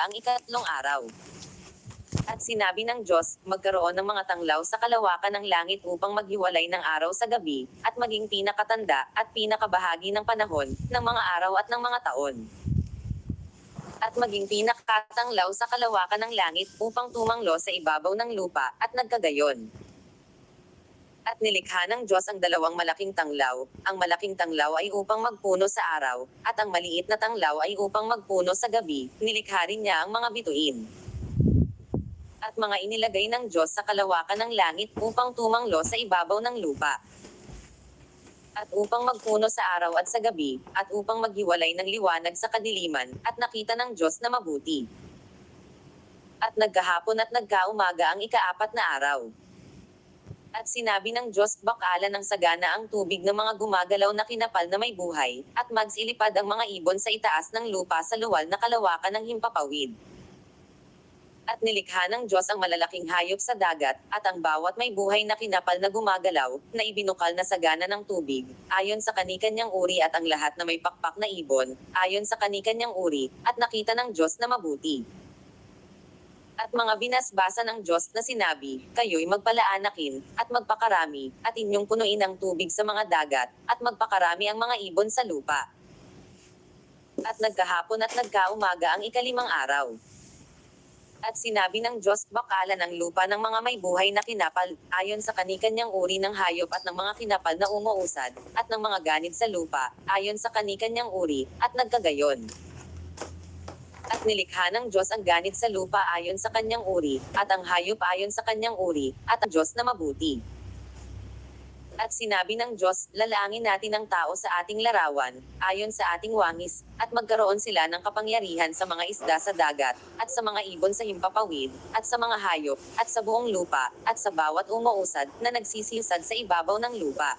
ang ikatlong araw. At sinabi ng Diyos, magkaroon ng mga tanglaw sa kalawakan ng langit upang maghiwalay ng araw sa gabi, at maging pinakatanda, at pinakabahagi ng panahon, ng mga araw at ng mga taon. At maging pinakatanglaw sa kalawakan ng langit upang tumanglo sa ibabaw ng lupa, at nagkagayon. At nilikha ng Diyos ang dalawang malaking tanglaw, ang malaking tanglaw ay upang magpuno sa araw, at ang maliit na tanglaw ay upang magpuno sa gabi, nilikha rin niya ang mga bituin at mga inilagay ng Diyos sa kalawakan ng langit upang tumanglo sa ibabaw ng lupa. At upang magpuno sa araw at sa gabi, at upang maghiwalay ng liwanag sa kadiliman, at nakita ng Diyos na mabuti. At nagkahapon at nagkaumaga ang ikaapat na araw. At sinabi ng Diyos, bakala ng sagana ang tubig ng mga gumagalaw na kinapal na may buhay, at magsilipad ang mga ibon sa itaas ng lupa sa luwal na kalawakan ng himpapawid at nilikha ng Diyos ang malalaking hayop sa dagat, at ang bawat may buhay na kinapal na gumagalaw, na ibinukal na sagana ng tubig, ayon sa kanikanyang uri at ang lahat na may pakpak na ibon, ayon sa kanikanyang uri, at nakita ng Diyos na mabuti. At mga binasbasa ng Diyos na sinabi, kayo'y magpalaanakin, at magpakarami, at inyong punuin ang tubig sa mga dagat, at magpakarami ang mga ibon sa lupa. At nagkahapon at nagkaumaga ang ikalimang araw. At sinabi ng Diyos, bakala ng lupa ng mga may buhay na kinapal, ayon sa kanikanyang uri ng hayop at ng mga kinapal na umuusad, at ng mga ganid sa lupa, ayon sa kanikanyang uri, at nagkagayon. At nilikha ng Diyos ang ganid sa lupa ayon sa kanyang uri, at ang hayop ayon sa kanyang uri, at ang Diyos na mabuti. At sinabi ng Diyos, lalangin natin ang tao sa ating larawan, ayon sa ating wangis, at magkaroon sila ng kapangyarihan sa mga isda sa dagat, at sa mga ibon sa himpapawid, at sa mga hayop, at sa buong lupa, at sa bawat umuusad na nagsisiyusad sa ibabaw ng lupa.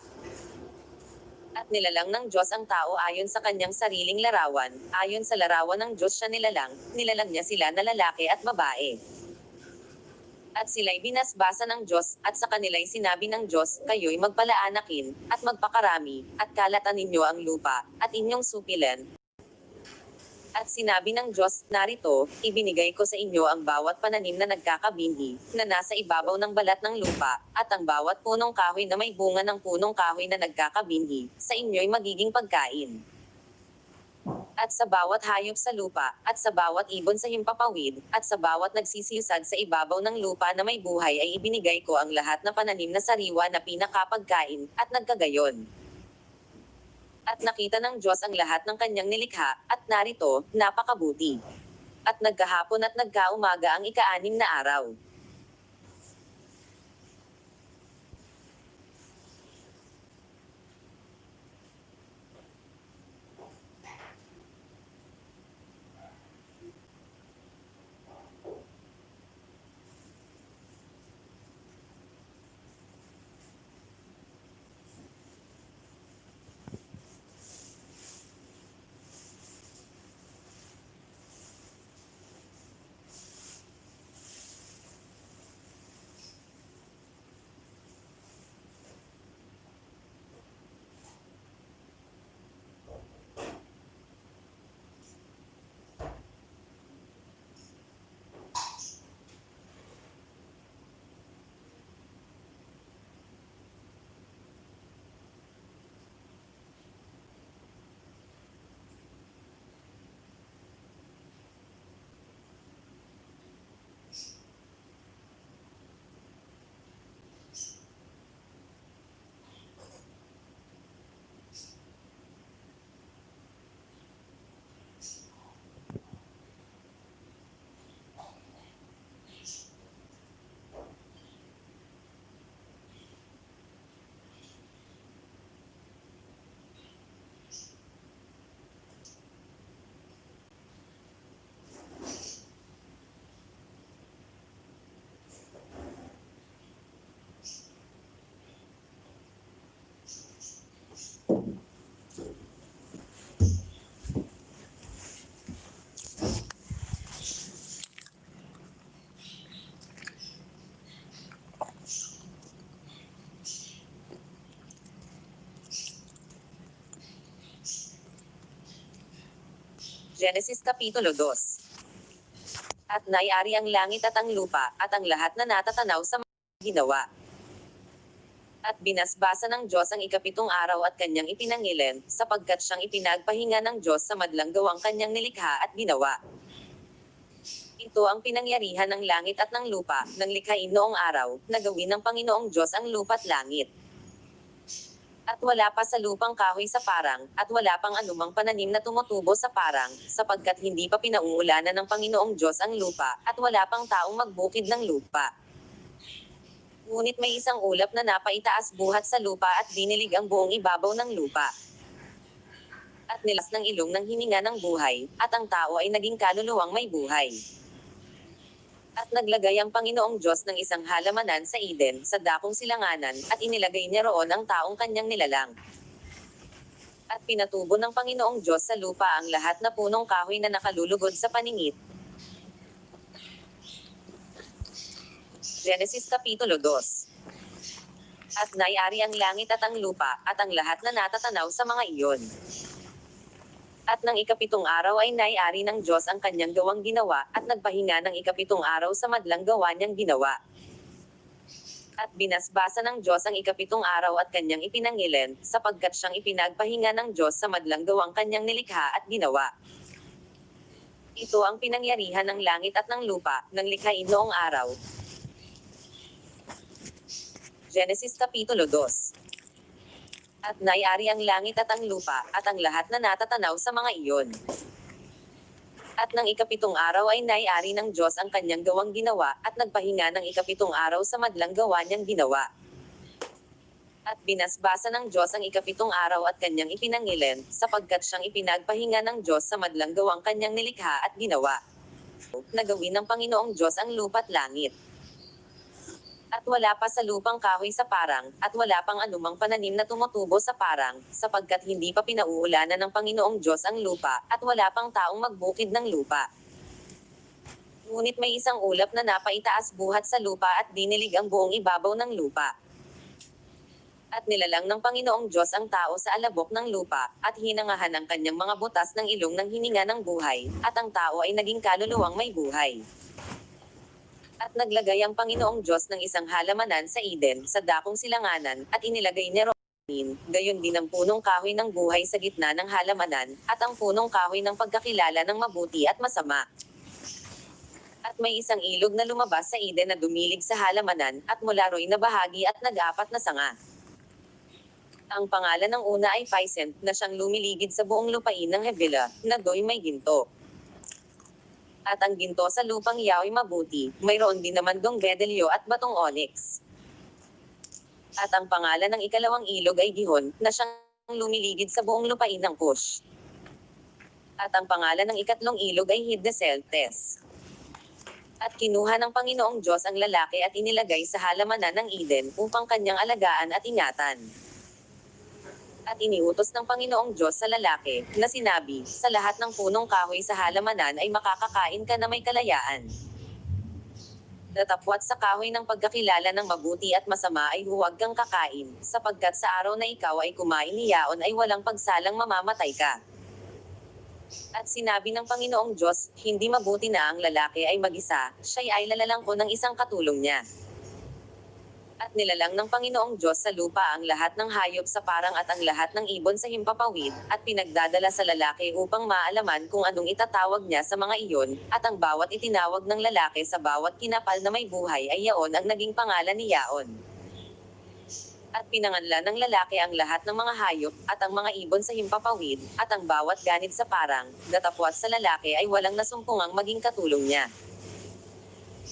At nilalang ng Diyos ang tao ayon sa kanyang sariling larawan, ayon sa larawan ng Diyos siya nilalang, nilalang niya sila na lalaki at babae at sila'y binasbasa ng Diyos, at sa kanila'y sinabi ng Diyos, kayo'y magpalaanakin, at magpakarami, at kalatan ninyo ang lupa, at inyong supilan. At sinabi ng Diyos, narito, ibinigay ko sa inyo ang bawat pananim na nagkakabinhi, na nasa ibabaw ng balat ng lupa, at ang bawat punong kahoy na may bunga ng punong kahoy na nagkakabinhi, sa inyo'y magiging pagkain at sa bawat hayop sa lupa, at sa bawat ibon sa himpapawid, at sa bawat nagsisiyusad sa ibabaw ng lupa na may buhay ay ibinigay ko ang lahat na pananim na sariwa na pinakapagkain, at nagkagayon. At nakita ng Diyos ang lahat ng kanyang nilikha, at narito, napakabuti. At nagkahapon at nagkaumaga ang ikaanim na araw. Genesis Kapitulo 2 At nayari ang langit at ang lupa, at ang lahat na natatanaw sa mga ginawa. At binasbasa ng Diyos ang ikapitong araw at kanyang ipinangilin, sapagkat siyang ipinagpahinga ng Diyos sa madlang gawang kanyang nilikha at ginawa. Ito ang pinangyarihan ng langit at ng lupa, nang likhain noong araw, na gawin ng Panginoong Diyos ang lupa't langit. At wala pa sa lupang kahoy sa parang, at wala pang anumang pananim na tumutubo sa parang, sapagkat hindi pa pinauulanan ng Panginoong Diyos ang lupa, at wala pang taong magbukid ng lupa. Ngunit may isang ulap na napaitaas buhat sa lupa at dinilig ang buong ibabaw ng lupa. At nilas ng ilong ng hininga ng buhay, at ang tao ay naging kaluluwang may buhay. At naglagay ang Panginoong Diyos ng isang halamanan sa Eden, sa dakong silanganan, at inilagay niya roon ang taong kanyang nilalang. At pinatubo ng Panginoong Diyos sa lupa ang lahat na punong kahoy na nakalulugod sa paningit. Genesis Kapitulo 2 At nayari ang langit at ang lupa, at ang lahat na natatanaw sa mga iyon. At ng ikapitong araw ay naiari ng Diyos ang kanyang gawang ginawa, at nagpahinga ng ikapitong araw sa madlang gawa niyang ginawa. At binasbasa ng Diyos ang ikapitong araw at kanyang ipinangilin, sapagkat siyang ipinagpahinga ng Diyos sa madlang gawang kanyang nilikha at ginawa. Ito ang pinangyarihan ng langit at ng lupa, ng likhain noong araw. Genesis Kapitulo 2 at nayari ang langit at ang lupa, at ang lahat na natatanaw sa mga iyon. At ng ikapitong araw ay nayari ng Diyos ang kanyang gawang ginawa, at nagpahinga ng ikapitong araw sa madlang gawa niyang ginawa. At binasbasa ng Diyos ang ikapitong araw at kanyang ipinangilin, sapagkat siyang ipinagpahinga ng Diyos sa madlang gawang kanyang nilikha at ginawa. Nagawin ng Panginoong Diyos ang lupa't langit. At wala pa sa lupang kahoy sa parang, at wala pang anumang pananim na tumutubo sa parang, sapagkat hindi pa pinauulanan ng Panginoong Diyos ang lupa, at wala pang taong magbukid ng lupa. Ngunit may isang ulap na napaitaas buhat sa lupa at dinilig ang buong ibabaw ng lupa. At nilalang ng Panginoong Diyos ang tao sa alabok ng lupa, at hinangahan ang kanyang mga butas ng ilong ng hininga ng buhay, at ang tao ay naging kaluluwang may buhay. At naglagay ang Panginoong Diyos ng isang halamanan sa Eden, sa dakong silanganan, at inilagay niya roon, gayon din ang punong kahoy ng buhay sa gitna ng halamanan, at ang punong kahoy ng pagkakilala ng mabuti at masama. At may isang ilog na lumabas sa Eden na dumilig sa halamanan, at mula ro'y na bahagi at nag-apat na sanga. Ang pangalan ng una ay Phisent, na siyang lumiligid sa buong lupain ng Havilah, na do'y may ginto at ang ginto sa lupang yao'y mabuti, mayroon din naman dong bedelyo at batong onyx. At ang pangalan ng ikalawang ilog ay Gihon, na siyang lumiligid sa buong lupain ng Cush. At ang pangalan ng ikatlong ilog ay Hiddeseltes. At kinuha ng Panginoong Diyos ang lalaki at inilagay sa halamanan ng Eden upang kanyang alagaan at ingatan at iniutos ng Panginoong Diyos sa lalaki, na sinabi, sa lahat ng punong kahoy sa halamanan ay makakakain ka na may kalayaan. Datapwat sa kahoy ng pagkakilala ng mabuti at masama ay huwag kang kakain, sapagkat sa araw na ikaw ay kumain niyaon ay walang pagsalang mamamatay ka. At sinabi ng Panginoong Diyos, hindi mabuti na ang lalaki ay mag-isa, siya'y ay lalalang ko ng isang katulong niya at nilalang ng Panginoong Diyos sa lupa ang lahat ng hayop sa parang at ang lahat ng ibon sa himpapawid, at pinagdadala sa lalaki upang maalaman kung anong itatawag niya sa mga iyon, at ang bawat itinawag ng lalaki sa bawat kinapal na may buhay ay yaon ang naging pangalan ni Yaon. At pinanganla ng lalaki ang lahat ng mga hayop, at ang mga ibon sa himpapawid, at ang bawat ganid sa parang, datapwat sa lalaki ay walang nasumpungang maging katulong niya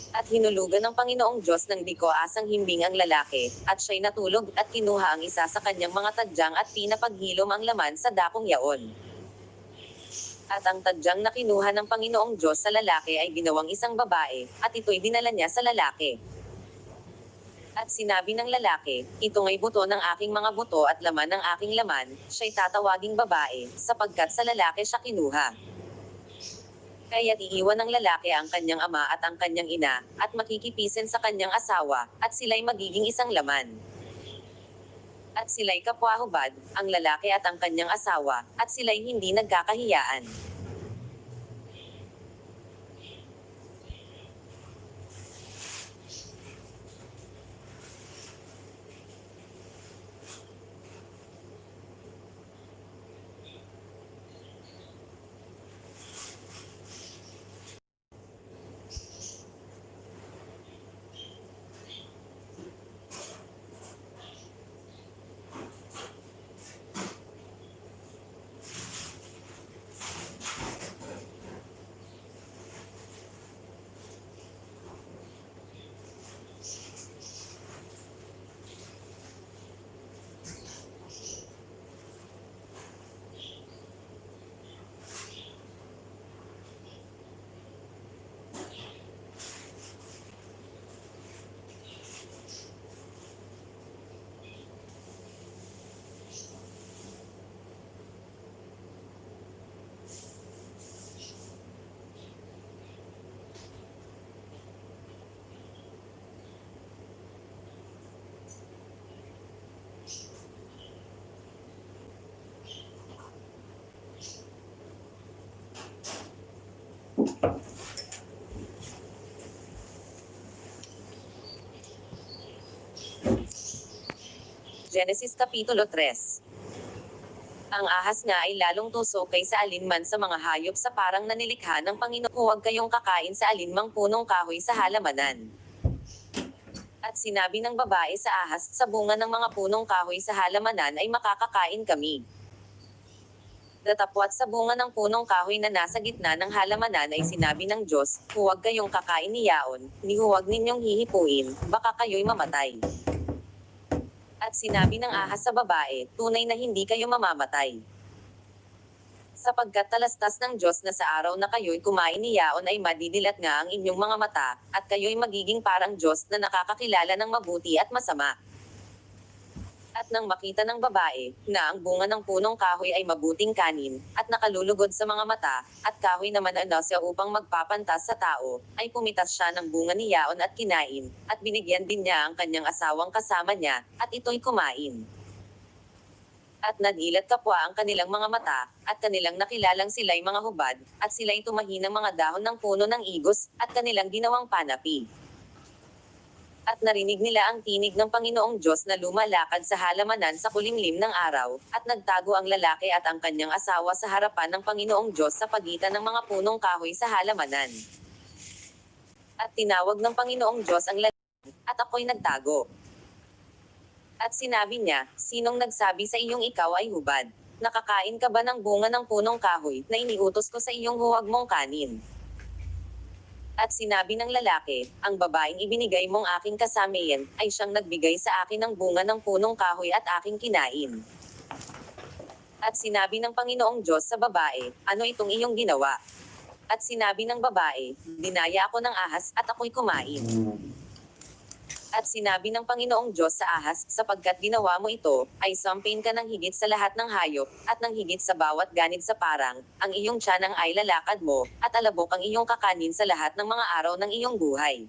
at hinulugan ng Panginoong Diyos ng diko asang himbing ang lalaki, at siya'y natulog, at kinuha ang isa sa kanyang mga tadyang at pinapaghilom ang laman sa dakong yaon. At ang tadyang na kinuha ng Panginoong Diyos sa lalaki ay ginawang isang babae, at ito'y dinala niya sa lalaki. At sinabi ng lalaki, ito ngay buto ng aking mga buto at laman ng aking laman, siya'y tatawaging babae, sapagkat sa lalaki siya kinuha. Kaya't iiwan ng lalaki ang kanyang ama at ang kanyang ina, at makikipisin sa kanyang asawa, at sila'y magiging isang laman. At sila'y kapwahubad, ang lalaki at ang kanyang asawa, at sila'y hindi nagkakahiyaan. Genesis Kapitulo 3 Ang ahas nga ay lalong tuso kaysa alinman sa mga hayop sa parang nanilikha ng Panginoon. Huwag kayong kakain sa alinmang punong kahoy sa halamanan. At sinabi ng babae sa ahas, sa bunga ng mga punong kahoy sa halamanan ay makakakain kami. Datapwat sa bunga ng punong kahoy na nasa gitna ng halamanan ay sinabi ng Diyos, huwag kayong kakain ni yaon, ni huwag ninyong hihipuin, baka kayo'y mamatay. At sinabi ng ahas sa babae, tunay na hindi kayo mamamatay. Sapagkat talastas ng Diyos na sa araw na kayo'y kumain ni Yaon ay madidilat nga ang inyong mga mata, at kayo'y magiging parang Diyos na nakakakilala ng mabuti at masama. At nang makita ng babae, na ang bunga ng punong kahoy ay mabuting kanin, at nakalulugod sa mga mata, at kahoy naman ano siya upang magpapantas sa tao, ay pumitas siya ng bunga ni Yaon at kinain, at binigyan din niya ang kanyang asawang kasama niya, at ito'y kumain. At nadilat kapwa ang kanilang mga mata, at kanilang nakilalang sila'y mga hubad, at sila'y tumahi ng mga dahon ng puno ng igos, at kanilang ginawang panapi. At narinig nila ang tinig ng Panginoong Diyos na lumalakad sa halamanan sa kulimlim ng araw, at nagtago ang lalaki at ang kanyang asawa sa harapan ng Panginoong Diyos sa pagitan ng mga punong kahoy sa halamanan. At tinawag ng Panginoong Diyos ang lalaki, at ako'y nagtago. At sinabi niya, sinong nagsabi sa iyong ikaw ay hubad? Nakakain ka ba ng bunga ng punong kahoy na iniutos ko sa iyong huwag mong kanin? At sinabi ng lalaki, ang babaeng ibinigay mong aking kasamayan, ay siyang nagbigay sa akin ng bunga ng punong kahoy at aking kinain. At sinabi ng Panginoong Diyos sa babae, ano itong iyong ginawa? At sinabi ng babae, dinaya ako ng ahas at ako'y kumain. At sinabi ng Panginoong Diyos sa ahas, sapagkat ginawa mo ito, ay sampin ka ng higit sa lahat ng hayop, at ng higit sa bawat ganid sa parang, ang iyong tiyanang ay lalakad mo, at alabok ang iyong kakanin sa lahat ng mga araw ng iyong buhay.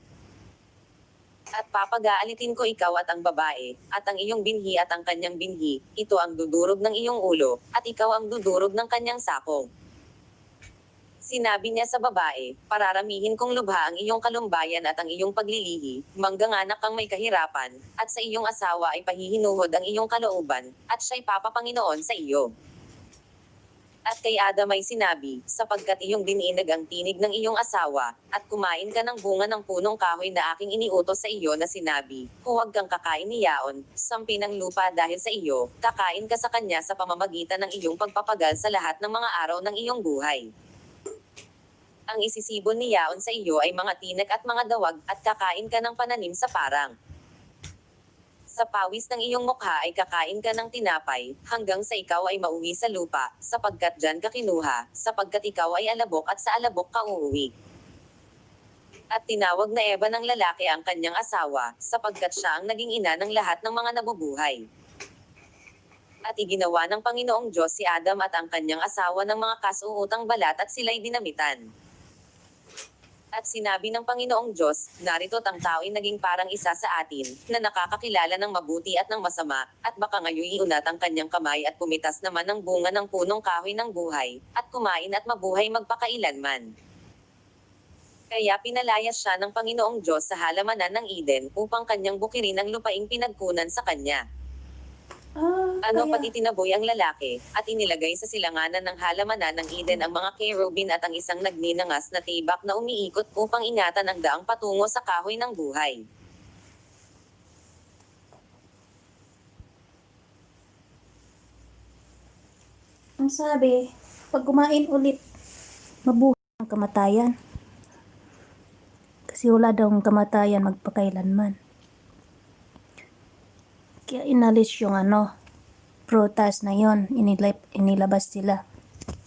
At papagaalitin ko ikaw at ang babae, at ang iyong binhi at ang kanyang binhi, ito ang dudurog ng iyong ulo, at ikaw ang dudurog ng kanyang sakong. Sinabi niya sa babae, pararamihin kong lubha ang iyong kalumbayan at ang iyong paglilihi, mangganganak kang may kahirapan, at sa iyong asawa ay pahihinuhod ang iyong kalooban, at siya'y papapanginoon sa iyo. At kay Adam ay sinabi, sapagkat iyong dininag ang tinig ng iyong asawa, at kumain ka ng bunga ng punong kahoy na aking iniutos sa iyo na sinabi, huwag kang kakain ni Yaon, sampi ng lupa dahil sa iyo, kakain ka sa kanya sa pamamagitan ng iyong pagpapagal sa lahat ng mga araw ng iyong buhay. Ang isisibol ni Yaon sa iyo ay mga tinek at mga dawag, at kakain ka ng pananim sa parang. Sa pawis ng iyong mukha ay kakain ka ng tinapay, hanggang sa ikaw ay mauwi sa lupa, sapagkat dyan ka kinuha, sapagkat ikaw ay alabok at sa alabok ka uuwi. At tinawag na Eva ng lalaki ang kanyang asawa, sapagkat siya ang naging ina ng lahat ng mga nabubuhay. At iginawa ng Panginoong Diyos si Adam at ang kanyang asawa ng mga kasuutang balat at sila'y dinamitan. At sinabi ng Panginoong Diyos, narito't ang tao'y naging parang isa sa atin, na nakakakilala ng mabuti at ng masama, at baka ngayon iunat ang kanyang kamay at pumitas naman ng bunga ng punong kahoy ng buhay, at kumain at mabuhay magpakailanman. Kaya pinalayas siya ng Panginoong Diyos sa halamanan ng Eden, upang kanyang bukirin ang lupaing pinagkunan sa kanya. Ah, Ano kaya, pati tinaboy ang lalaki, at inilagay sa silanganan ng halamanan ng Eden ang mga kerubin at ang isang nagninangas na tibak na umiikot upang ingatan ang daang patungo sa kahoy ng buhay. ang sabi, pag kumain ulit, mabuhay ang kamatayan. Kasi wala daw ang kamatayan magpakailanman. Kaya inalis yung ano, prutas na yon inilab, inilabas sila.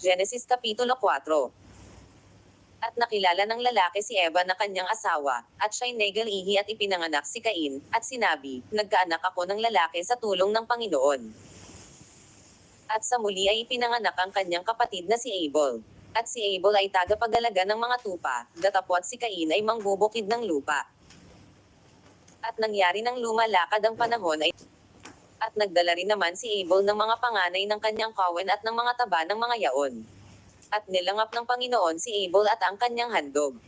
Genesis Kapitulo 4 At nakilala ng lalaki si Eva na kanyang asawa, at siya'y negalihi at ipinanganak si Cain, at sinabi, Nagkaanak ako ng lalaki sa tulong ng Panginoon. At sa muli ay ipinanganak ang kanyang kapatid na si Abel. At si Abel ay tagapagalaga ng mga tupa, datapwat si Cain ay mangbubukid ng lupa. At nangyari ng lumalakad ang panahon ay at nagdala rin naman si Abel ng mga panganay ng kanyang kawan at ng mga taba ng mga yaon. At nilangap ng Panginoon si Abel at ang kanyang handog.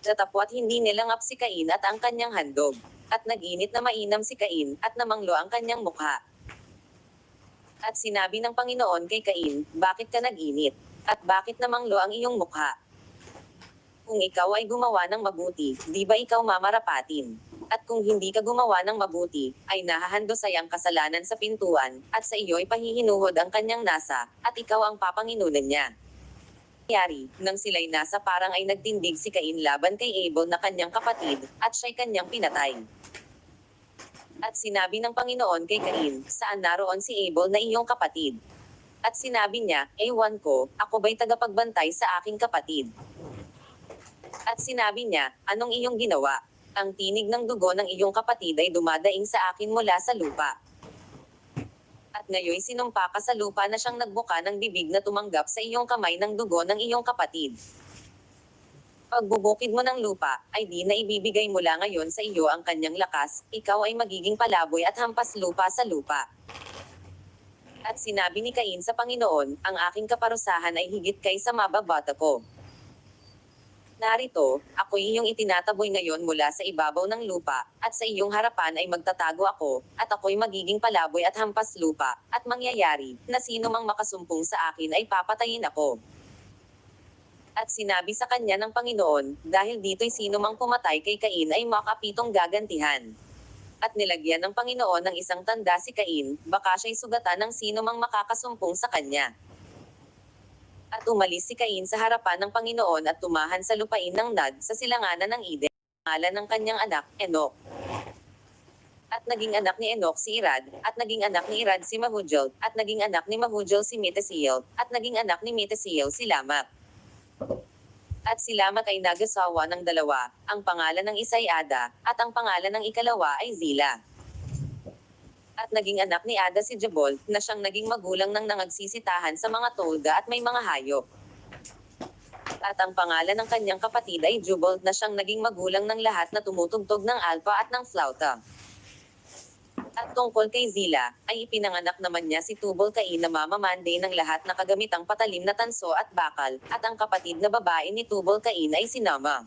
Datapwat hindi nilangap si Cain at ang kanyang handog. At naginit na mainam si Cain, at namanglo ang kanyang mukha. At sinabi ng Panginoon kay Cain, bakit ka nag-init? At bakit namanglo ang iyong mukha? Kung ikaw ay gumawa ng mabuti, di ba ikaw mamarapatin? At kung hindi ka gumawa ng mabuti, ay nahahandosay ang kasalanan sa pintuan, at sa iyo ay pahihinuhod ang kanyang nasa, at ikaw ang papanginunan niya. Yari, nang sila'y nasa parang ay nagtindig si Cain laban kay Abel na kanyang kapatid, at siya'y kanyang pinatay. At sinabi ng Panginoon kay Cain, saan naroon si Abel na iyong kapatid? At sinabi niya, ewan ko, ako ba'y tagapagbantay sa aking kapatid? At sinabi niya, anong iyong ginawa? Ang tinig ng dugo ng iyong kapatid ay dumadaing sa akin mula sa lupa. At ngayon sinumpa ka sa lupa na siyang nagbuka ng bibig na tumanggap sa iyong kamay ng dugo ng iyong kapatid. Pagbubukid mo ng lupa, ay di na ibibigay mula ngayon sa iyo ang kanyang lakas, ikaw ay magiging palaboy at hampas lupa sa lupa. At sinabi ni Cain sa Panginoon, ang aking kaparusahan ay higit kaysa mababata ko. Narito, ako'y iyong itinataboy ngayon mula sa ibabaw ng lupa, at sa iyong harapan ay magtatago ako, at ako'y magiging palaboy at hampas lupa, at mangyayari, na sino mang makasumpong sa akin ay papatayin ako. At sinabi sa kanya ng Panginoon, dahil dito'y sino mang pumatay kay Cain ay makapitong gagantihan. At nilagyan ng Panginoon ng isang tanda si Cain, baka siya'y sugatan ng sino mang makakasumpong sa kanya. At umalis si Cain sa harapan ng Panginoon at tumahan sa lupain ng Nag sa silanganan ng Eden, ngalan ng kanyang anak, Enoch. At naging anak ni Enoch si Irad, at naging anak ni Irad si Mahujel, at naging anak ni Mahujel si Metesiel, at naging anak ni Metesiel si Lamak. At si Lamak ay nagasawa ng dalawa, ang pangalan ng isa ay Ada, at ang pangalan ng ikalawa ay Zila. At naging anak ni Ada si Jabol, na siyang naging magulang ng nangagsisitahan sa mga tolda at may mga hayop. At ang pangalan ng kanyang kapatid ay Jubal, na siyang naging magulang ng lahat na tumutugtog ng alpa at ng flauta. At tungkol kay Zila, ay ipinanganak naman niya si Tubal Cain na mamamande ng lahat na kagamitang patalim na tanso at bakal, at ang kapatid na babae ni Tubal Cain ay si Nama.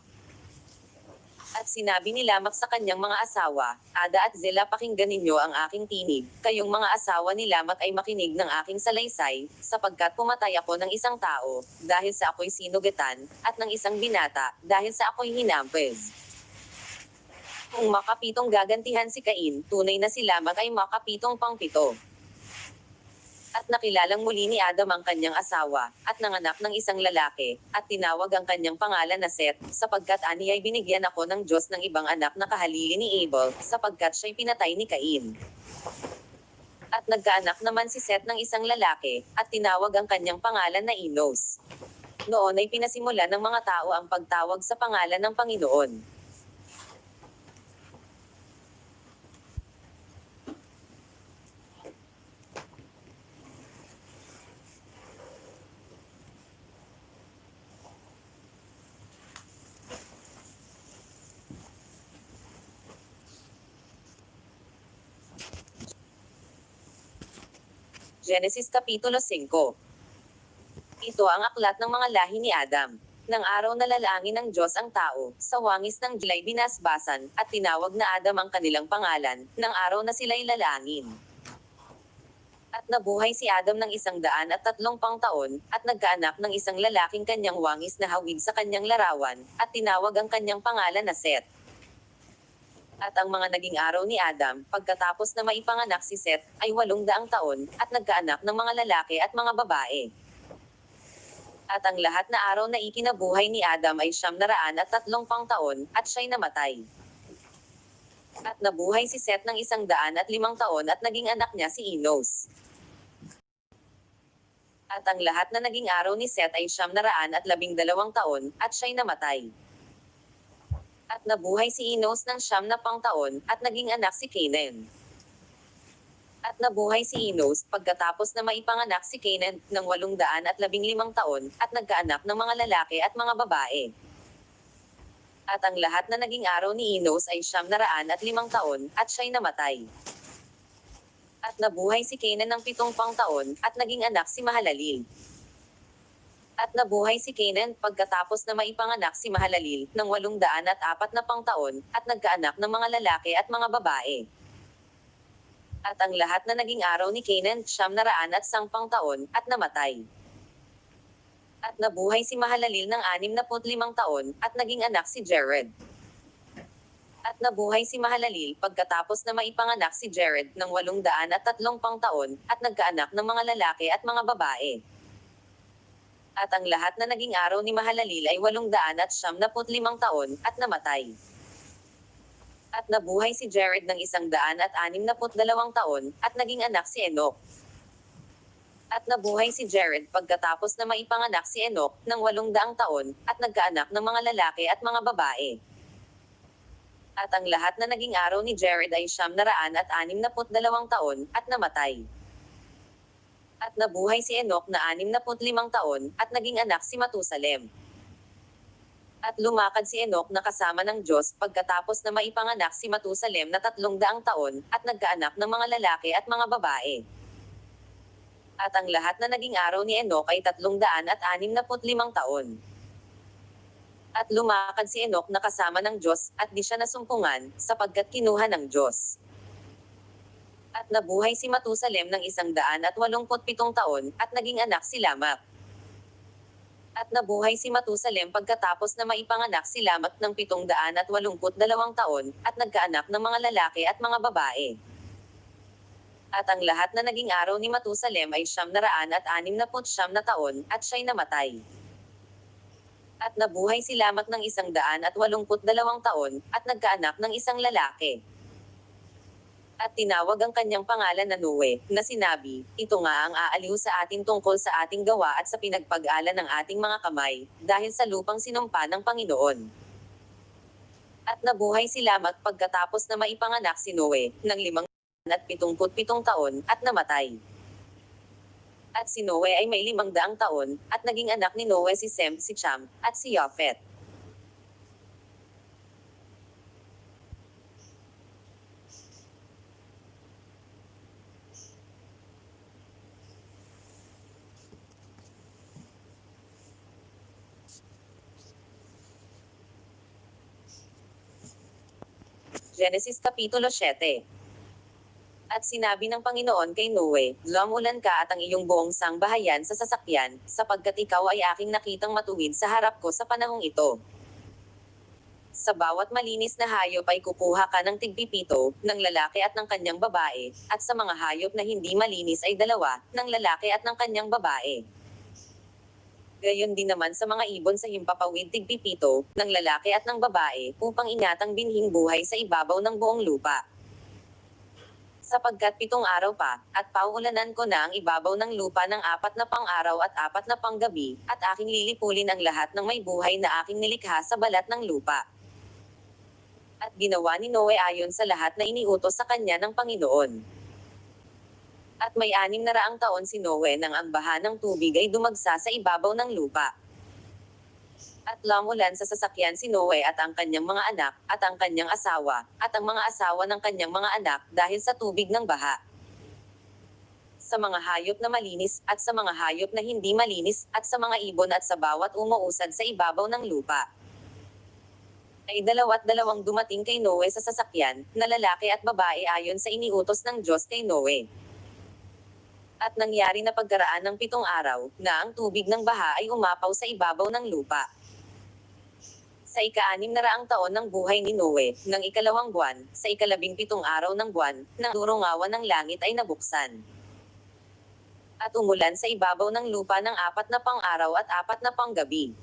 At sinabi ni Lamak sa kanyang mga asawa, Ada at Zela pakinggan ninyo ang aking tinig, kayong mga asawa ni Lamak ay makinig ng aking salaysay, sapagkat pumatay ako ng isang tao, dahil sa ako'y sinugatan, at ng isang binata, dahil sa ako'y hinampes. Kung makapitong gagantihan si Cain, tunay na si Lamak ay makapitong pangpito. At nakilalang muli ni Adam ang kanyang asawa, at nanganak ng isang lalaki, at tinawag ang kanyang pangalan na Seth, sapagkat ani ay binigyan ako ng Diyos ng ibang anak na kahalili ni Abel, sapagkat siya'y pinatay ni Cain. At nagkaanak naman si Seth ng isang lalaki, at tinawag ang kanyang pangalan na Enos. Noon ay pinasimula ng mga tao ang pagtawag sa pangalan ng Panginoon. Genesis Kapitulo 5 Ito ang aklat ng mga lahi ni Adam. Nang araw na lalangin ng Diyos ang tao, sa wangis ng Dilay binasbasan, at tinawag na Adam ang kanilang pangalan, nang araw na sila'y lalangin. At nabuhay si Adam ng isang daan at tatlong pang taon, at nagkaanak ng isang lalaking kanyang wangis na hawig sa kanyang larawan, at tinawag ang kanyang pangalan na Seth. At ang mga naging araw ni Adam, pagkatapos na maipanganak si Seth, ay walong daang taon, at nagkaanak ng mga lalaki at mga babae. At ang lahat na araw na ikinabuhay ni Adam ay siyam na raan at tatlong pang taon, at siya'y namatay. At nabuhay si Seth ng isang daan at limang taon at naging anak niya si Enos. At ang lahat na naging araw ni Seth ay siyam na raan at labing dalawang taon, at siya'y namatay. At nabuhay si Enos ng siyam na pang taon, at naging anak si Canaan. At nabuhay si Enos, pagkatapos na maipanganak si Canaan, ng walong daan at labing limang taon, at nagkaanak ng mga lalaki at mga babae. At ang lahat na naging araw ni Enos ay siyam na raan at limang taon, at siya'y namatay. At nabuhay si Canaan ng pitong pang taon, at naging anak si Mahalalil. At nabuhay si Canaan pagkatapos na maipanganak si Mahalalil ng walong daan at apat na pang taon, at nagkaanak ng mga lalaki at mga babae. At ang lahat na naging araw ni Canaan siyam na raan at sangpang taon, at namatay. At nabuhay si Mahalalil ng anim na limang taon, at naging anak si Jared. At nabuhay si Mahalalil pagkatapos na maipanganak si Jared ng walong daan at tatlong pang taon, at nagkaanak ng mga lalaki at mga babae. At ang lahat na naging araw ni Mahalalil ay walong daan at siyam na limang taon, at namatay. At nabuhay si Jared ng isang daan at anim na dalawang taon, at naging anak si Enoch. At nabuhay si Jared pagkatapos na maipanganak si Enoch ng walong daang taon, at nagkaanak ng mga lalaki at mga babae. At ang lahat na naging araw ni Jared ay siyam na raan at anim na dalawang taon, at namatay. At nabuhay si Enoch na anim na limang taon, at naging anak si Matusalem. At lumakad si Enoch na kasama ng Diyos pagkatapos na maipanganak si Matusalem na tatlong daang taon, at nagkaanak ng mga lalaki at mga babae. At ang lahat na naging araw ni Enoch ay tatlong daan at anim na limang taon. At lumakad si Enoch na kasama ng Diyos, at di siya nasumpungan, sapagkat kinuha ng Diyos. At nabuhay si Matusalem ng isang daan at walumput pitong taon, at naging anak si Lamak. At nabuhay si Matusalem pagkatapos na maipanganak si Lamak ng pitong daan at walumput dalawang taon, at nagkaanak ng mga lalaki at mga babae. At ang lahat na naging araw ni Matusalem ay siyam na raan at anim na siyam na taon, at siya'y namatay. At nabuhay si Lamak ng isang daan at walumput dalawang taon, at nagkaanak ng isang lalaki. At tinawag ang kanyang pangalan na Noe, na sinabi, ito nga ang aaliw sa atin tungkol sa ating gawa at sa pinagpag-ala ng ating mga kamay, dahil sa lupang sinumpa ng Panginoon. At nabuhay si Lamak pagkatapos na maipanganak si Noe, ng limang at pitungput pitong taon, at namatay. At si Noe ay may limang daang taon, at naging anak ni Noe si Sem, si Cham, at si Yafet. Genesis Kapitulo 7 At sinabi ng Panginoon kay Noe, Lumulan ka at ang iyong buong sangbahayan sa sasakyan, sapagkat ikaw ay aking nakitang matuwid sa harap ko sa panahong ito. Sa bawat malinis na hayop ay kukuha ka ng tigpipito, ng lalaki at ng kanyang babae, at sa mga hayop na hindi malinis ay dalawa, ng lalaki at ng kanyang babae. Gayon din naman sa mga ibon sa himpapawid tigpipito, ng lalaki at ng babae, upang ingatang binhing buhay sa ibabaw ng buong lupa. Sapagkat pitong araw pa, at pauulanan ko na ang ibabaw ng lupa ng apat na pang araw at apat na pang gabi, at aking lilipulin ang lahat ng may buhay na aking nilikha sa balat ng lupa. At ginawa ni Noe ayon sa lahat na iniutos sa kanya ng Panginoon. At may anim na raang taon si Noe nang ang baha ng tubig ay dumagsa sa ibabaw ng lupa. At lamulan sa sasakyan si Noe at ang kanyang mga anak, at ang kanyang asawa, at ang mga asawa ng kanyang mga anak dahil sa tubig ng baha. Sa mga hayop na malinis, at sa mga hayop na hindi malinis, at sa mga ibon at sa bawat umuusad sa ibabaw ng lupa. Ay dalawat dalawang dumating kay Noe sa sasakyan, na lalaki at babae ayon sa iniutos ng Diyos kay Noe. At nangyari na pagkaraan ng pitong araw, na ang tubig ng baha ay umapaw sa ibabaw ng lupa. Sa ika-anim na raang taon ng buhay ni Noe, ng ikalawang buwan, sa ikalabing pitong araw ng buwan, ng durungawan ng langit ay nabuksan. At umulan sa ibabaw ng lupa ng apat na pang araw at apat na pang gabi.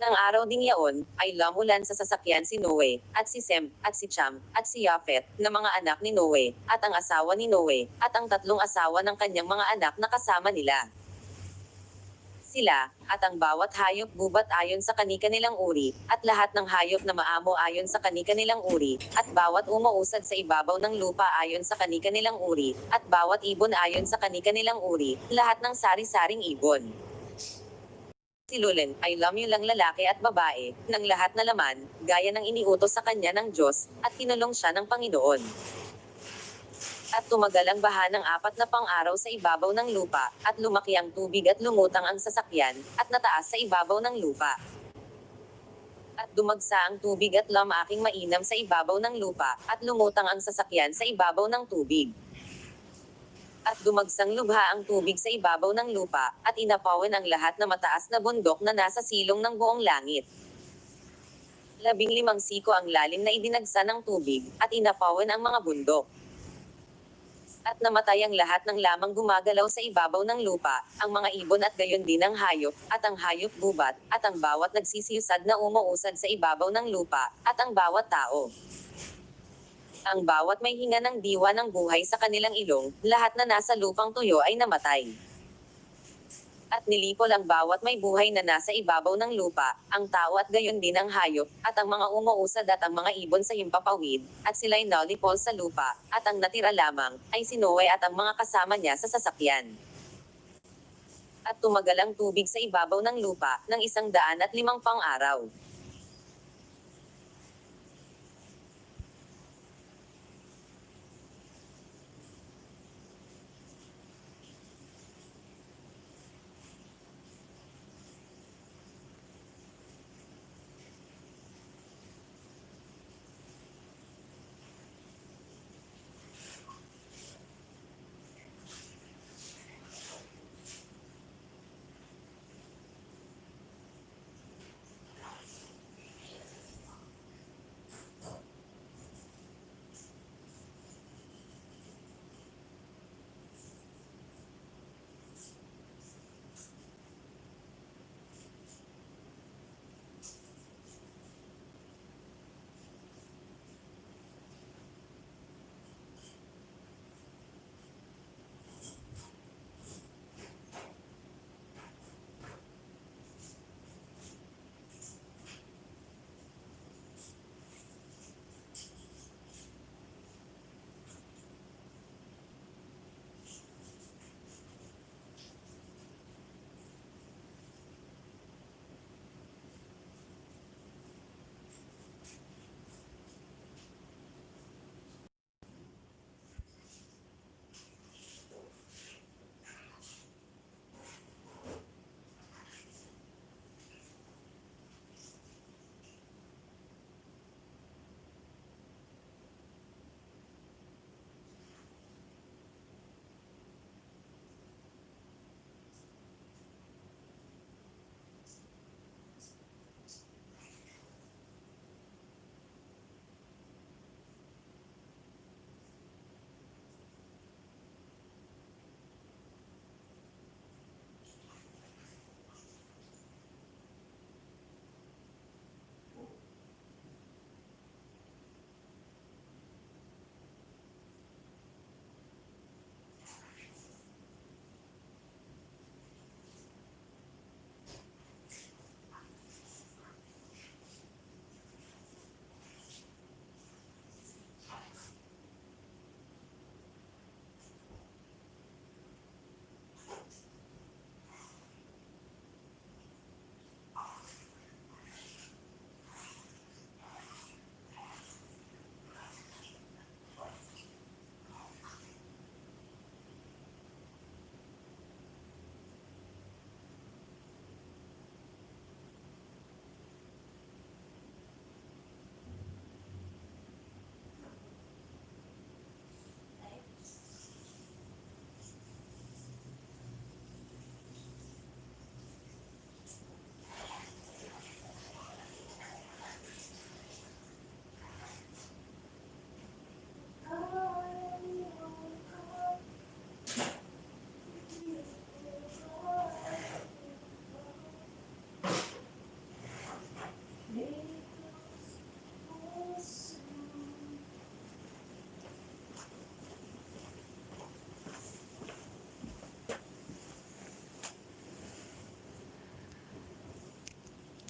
Nang araw ding yaon, ay lamulan sa sasakyan si Noe, at si Sem, at si Cham, at si Yafet, na mga anak ni Noe, at ang asawa ni Noe, at ang tatlong asawa ng kanyang mga anak na kasama nila. Sila, at ang bawat hayop gubat ayon sa kani-kanilang uri, at lahat ng hayop na maamo ayon sa kani-kanilang uri, at bawat umuusad sa ibabaw ng lupa ayon sa kani-kanilang uri, at bawat ibon ayon sa kani-kanilang uri, lahat ng sari-saring ibon si Lulen ay lamyulang lalaki at babae, ng lahat na laman, gaya ng iniutos sa kanya ng Diyos, at kinulong siya ng Panginoon. At tumagal ang baha ng apat na pang-araw sa ibabaw ng lupa, at lumaki ang tubig at lumutang ang sasakyan, at nataas sa ibabaw ng lupa. At dumagsa ang tubig at lamaking mainam sa ibabaw ng lupa, at lumutang ang sasakyan sa ibabaw ng tubig. At dumagsang lubha ang tubig sa ibabaw ng lupa, at inapawan ang lahat na mataas na bundok na nasa silong ng buong langit. Labing limang siko ang lalim na idinagsa ng tubig, at inapawan ang mga bundok. At namatay ang lahat ng lamang gumagalaw sa ibabaw ng lupa, ang mga ibon at gayon din ang hayop, at ang hayop gubat, at ang bawat nagsisiyusad na umuusad sa ibabaw ng lupa, at ang bawat tao. Ang bawat may hinga ng diwa ng buhay sa kanilang ilong, lahat na nasa lupang tuyo ay namatay. At nilipol ang bawat may buhay na nasa ibabaw ng lupa, ang tao at gayon din ang hayop, at ang mga umuusad at ang mga ibon sa himpapawid, at sila'y nalipol sa lupa, at ang natira lamang, ay si Noe at ang mga kasama niya sa sasakyan. At tumagal ang tubig sa ibabaw ng lupa, ng isang daan at limang pang araw.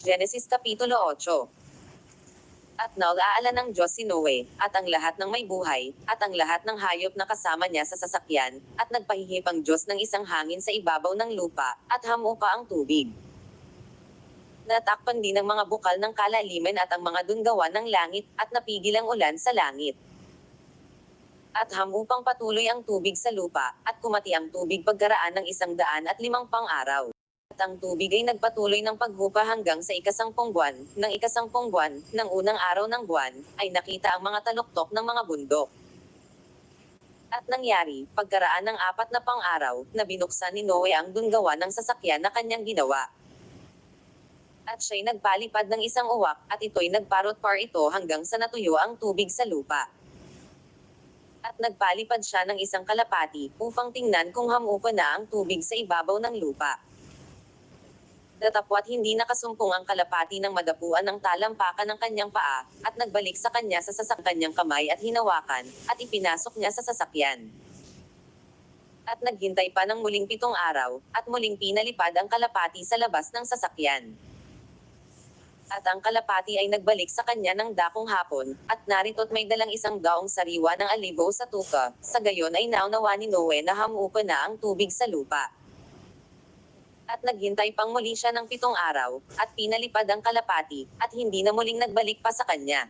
Genesis Kapitulo 8 At nag-aala ng Diyos si Noe, at ang lahat ng may buhay, at ang lahat ng hayop na kasama niya sa sasakyan, at nagpahihip ang Diyos ng isang hangin sa ibabaw ng lupa, at hamupa ang tubig. Natakpan din ang mga bukal ng kalaliman at ang mga dunggawan ng langit, at napigil ang ulan sa langit. At hamupang patuloy ang tubig sa lupa, at kumati ang tubig pagkaraan ng isang daan at limang pang araw. Ang tubig ay nagpatuloy ng paghupa hanggang sa ikasangpong buwan, ng ikasangpong buwan, ng unang araw ng buwan, ay nakita ang mga taluktok ng mga bundok. At nangyari, pagkaraan ng apat na pang araw, na binuksan ni Noe ang dunggawa ng sasakyan na kanyang ginawa. At siya'y nagpalipad ng isang uwak, at ito'y nagparot-par ito hanggang sa natuyo ang tubig sa lupa. At nagpalipad siya ng isang kalapati, upang tingnan kung hamupa na ang tubig sa ibabaw ng lupa. Datapwat hindi nakasumpong ang kalapati ng madapuan ng talampakan ng kanyang paa, at nagbalik sa kanya sa sasakyan niyang kamay at hinawakan, at ipinasok niya sa sasakyan. At naghintay pa ng muling pitong araw, at muling pinalipad ang kalapati sa labas ng sasakyan. At ang kalapati ay nagbalik sa kanya ng dakong hapon, at narito't may dalang isang daong sariwa ng alibo sa tuka, sa gayon ay naunawa ni Noe na hamupa na ang tubig sa lupa. At naghintay pang muli siya ng pitong araw, at pinalipad ang kalapati, at hindi na muling nagbalik pa sa kanya.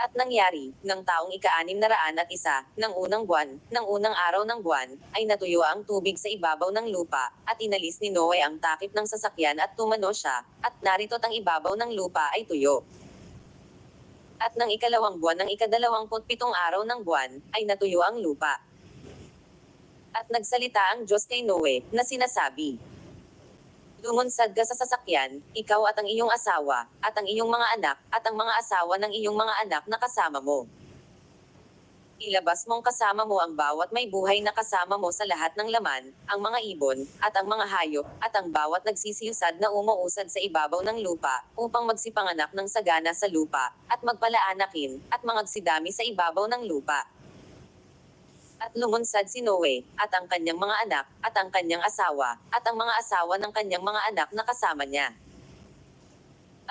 At nangyari, ng taong ika-anim na raan at isa, ng unang buwan, ng unang araw ng buwan, ay natuyo ang tubig sa ibabaw ng lupa, at inalis ni Noe ang takip ng sasakyan at tumano siya, at narito't ang ibabaw ng lupa ay tuyo. At ng ikalawang buwan ng ikadalawamput pitong araw ng buwan, ay natuyo ang lupa. At nagsalita ang Diyos kay Noe, na sinasabi, Lumunsad ka sa sasakyan, ikaw at ang iyong asawa, at ang iyong mga anak, at ang mga asawa ng iyong mga anak na kasama mo. Ilabas mong kasama mo ang bawat may buhay na kasama mo sa lahat ng laman, ang mga ibon, at ang mga hayop, at ang bawat nagsisiyusad na umuusad sa ibabaw ng lupa, upang magsipanganak ng sagana sa lupa, at magpalaanakin, at mangagsidami sa ibabaw ng lupa. At lumunsad si Noe, at ang kanyang mga anak, at ang kanyang asawa, at ang mga asawa ng kanyang mga anak na kasama niya.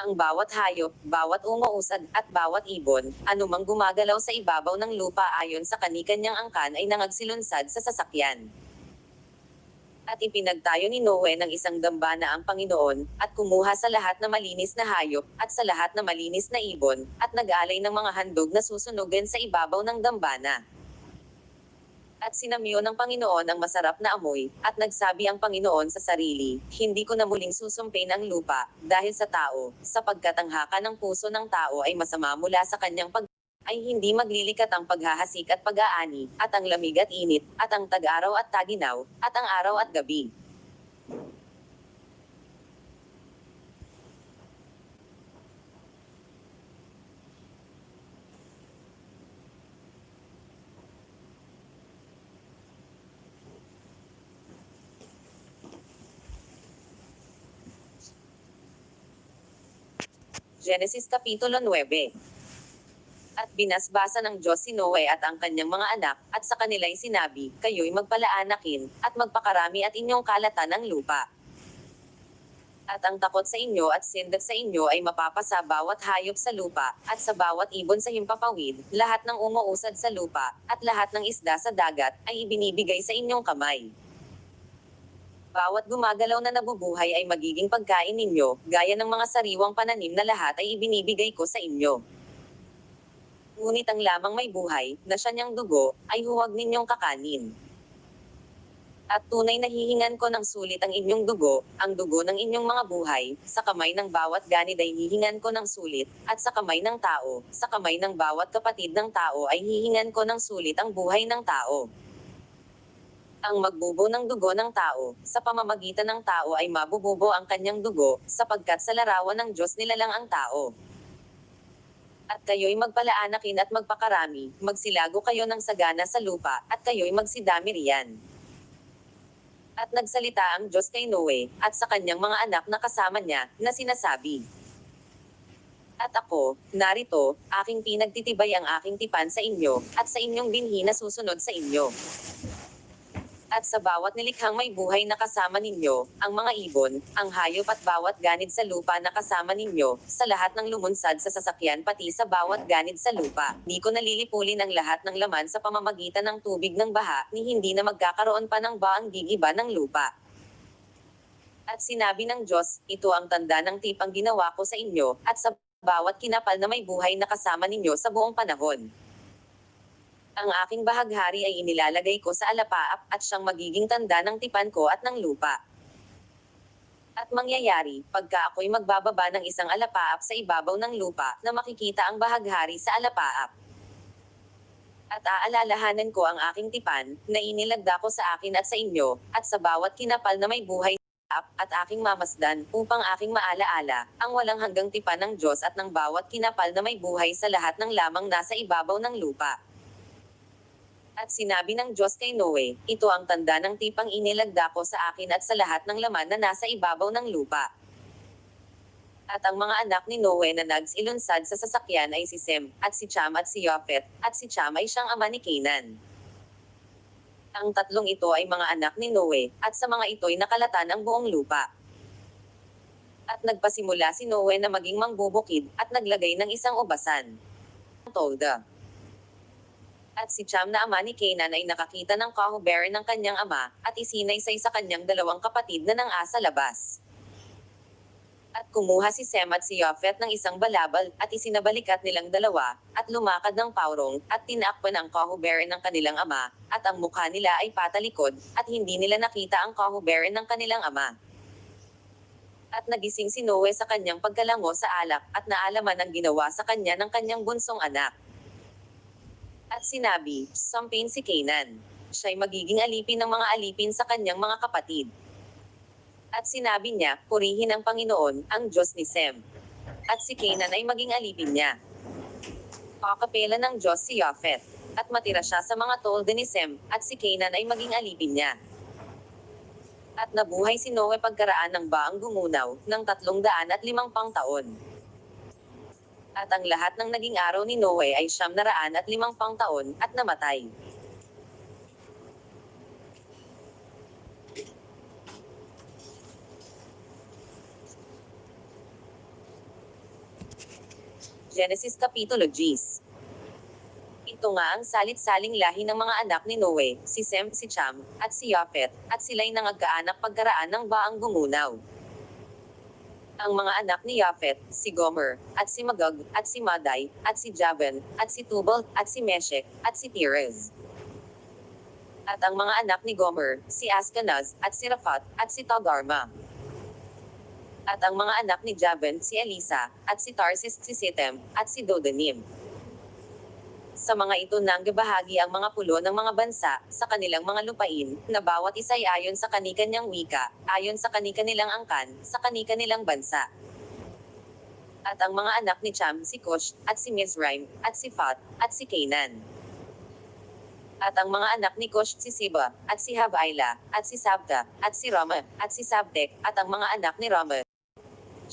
Ang bawat hayop, bawat umuusad, at bawat ibon, anumang gumagalaw sa ibabaw ng lupa ayon sa kanikanyang angkan ay nangagsilunsad sa sasakyan. At ipinagtayo ni Noe ng isang dambana ang Panginoon, at kumuha sa lahat na malinis na hayop, at sa lahat na malinis na ibon, at nag-alay ng mga handog na susunugan sa ibabaw ng dambana. At sinamyo ng Panginoon ang masarap na amoy, at nagsabi ang Panginoon sa sarili, Hindi ko na muling susumpin ang lupa, dahil sa tao, sapagkat ang haka ng puso ng tao ay masama mula sa kanyang pag ay hindi maglilikat ang paghahasik at pag-aani, at ang lamig at init, at ang tag-araw at taginaw, at ang araw at gabi. Genesis Kapitulo 9 At binasbasa ng Diyos si Noe at ang kanyang mga anak, at sa kanila'y sinabi, Kayo'y magpalaanakin, at magpakarami at inyong kalatan ng lupa. At ang takot sa inyo at sindak sa inyo ay mapapasa bawat hayop sa lupa, at sa bawat ibon sa himpapawid, lahat ng umuusad sa lupa, at lahat ng isda sa dagat, ay ibinibigay sa inyong kamay. Bawat gumagalaw na nabubuhay ay magiging pagkain ninyo, gaya ng mga sariwang pananim na lahat ay ibinibigay ko sa inyo. Ngunit ang lamang may buhay, na siya niyang dugo, ay huwag ninyong kakanin. At tunay na hihingan ko ng sulit ang inyong dugo, ang dugo ng inyong mga buhay, sa kamay ng bawat ganid ay hihingan ko ng sulit, at sa kamay ng tao, sa kamay ng bawat kapatid ng tao ay hihingan ko ng sulit ang buhay ng tao. Ang magbubo ng dugo ng tao, sa pamamagitan ng tao ay mabububo ang kanyang dugo, sapagkat sa larawan ng Diyos nilalang ang tao. At kayo'y magpalaanakin at magpakarami, magsilago kayo ng sagana sa lupa, at kayo'y magsidami riyan. At nagsalita ang Diyos kay Noe, at sa kanyang mga anak na kasama niya, na sinasabi, At ako, narito, aking pinagtitibay ang aking tipan sa inyo, at sa inyong binhi na susunod sa inyo. At sa bawat nilikhang may buhay na kasama ninyo, ang mga ibon, ang hayop at bawat ganid sa lupa na kasama ninyo, sa lahat ng lumunsad sa sasakyan pati sa bawat ganid sa lupa, di ko nalilipulin ang lahat ng laman sa pamamagitan ng tubig ng baha, ni hindi na magkakaroon pa ng baang gigiba ng lupa. At sinabi ng Diyos, ito ang tanda ng tipang ginawa ko sa inyo, at sa bawat kinapal na may buhay na kasama ninyo sa buong panahon. Ang aking bahaghari ay inilalagay ko sa alapaap at siyang magiging tanda ng tipan ko at ng lupa. At mangyayari, pagka ako'y magbababa ng isang alapaap sa ibabaw ng lupa, na makikita ang bahaghari sa alapaap. At aalalahanan ko ang aking tipan, na inilagda ko sa akin at sa inyo, at sa bawat kinapal na may buhay sa at aking mamasdan, upang aking maalaala, ang walang hanggang tipan ng Diyos at ng bawat kinapal na may buhay sa lahat ng lamang nasa ibabaw ng lupa. At sinabi ng Diyos kay Noe, ito ang tanda ng tipang inilagda ko sa akin at sa lahat ng laman na nasa ibabaw ng lupa. At ang mga anak ni Noe na nags ilunsad sa sasakyan ay si Sem, at si Cham at si Yopet, at si Cham ay siyang ama ni Canaan. Ang tatlong ito ay mga anak ni Noe, at sa mga ito'y nakalatan ang buong lupa. At nagpasimula si Noe na maging mangbubukid, at naglagay ng isang ubasan. Tolda. At si Cham na ama ni Canaan ay nakakita ng kahuberan ng kanyang ama, at isinaysay sa kanyang dalawang kapatid na nang asa labas. At kumuha si Sem at si Yophet ng isang balabal, at isinabalikat nilang dalawa, at lumakad ng paurong, at tinakpan ang kahuberan ng kanilang ama, at ang mukha nila ay patalikod, at hindi nila nakita ang kahuberan ng kanilang ama. At nagising si Noe sa kanyang pagkalango sa alak, at naalaman ang ginawa sa kanya ng kanyang bunsong anak. At sinabi, Sampain si Canaan. Siya'y magiging alipin ng mga alipin sa kanyang mga kapatid. At sinabi niya, purihin ang Panginoon, ang Diyos ni Sem. At si Canaan ay maging alipin niya. Pakapela ng Diyos si Yophet. At matira siya sa mga tolde ni Sem, at si Canaan ay maging alipin niya. At nabuhay si Noe pagkaraan ng baang gumunaw, ng tatlong daan at limang pang taon. At ang lahat ng naging araw ni Noe ay siyam na raan at limang pang taon, at namatay. Genesis Kapitulo 10 Ito nga ang salit-saling lahi ng mga anak ni Noe, si Sem, si Cham, at si Yopet, at sila'y nangagkaanak pagkaraan ng baang gumunaw. Ang mga anak ni Yafet, si Gomer, at si Magog, at si Maday, at si Javan, at si Tubal, at si Meshek, at si Tirez. At ang mga anak ni Gomer, si Askenaz, at si Rafat, at si Togarma. At ang mga anak ni Javan, si Elisa, at si Tarsis, si Sitem, at si Dodanim. Sa mga ito nanggabahagi ang mga pulo ng mga bansa, sa kanilang mga lupain, na bawat isa ay ayon sa kanikanyang wika, ayon sa kanikanilang angkan, sa kanikanilang bansa. At ang mga anak ni Cham, si Cush, at si Mizraim, at si Fat, at si Canaan. At ang mga anak ni Cush, si Siba, at si Habaila, at si Sabta, at si Rama, at si Sabtek, at ang mga anak ni Rama,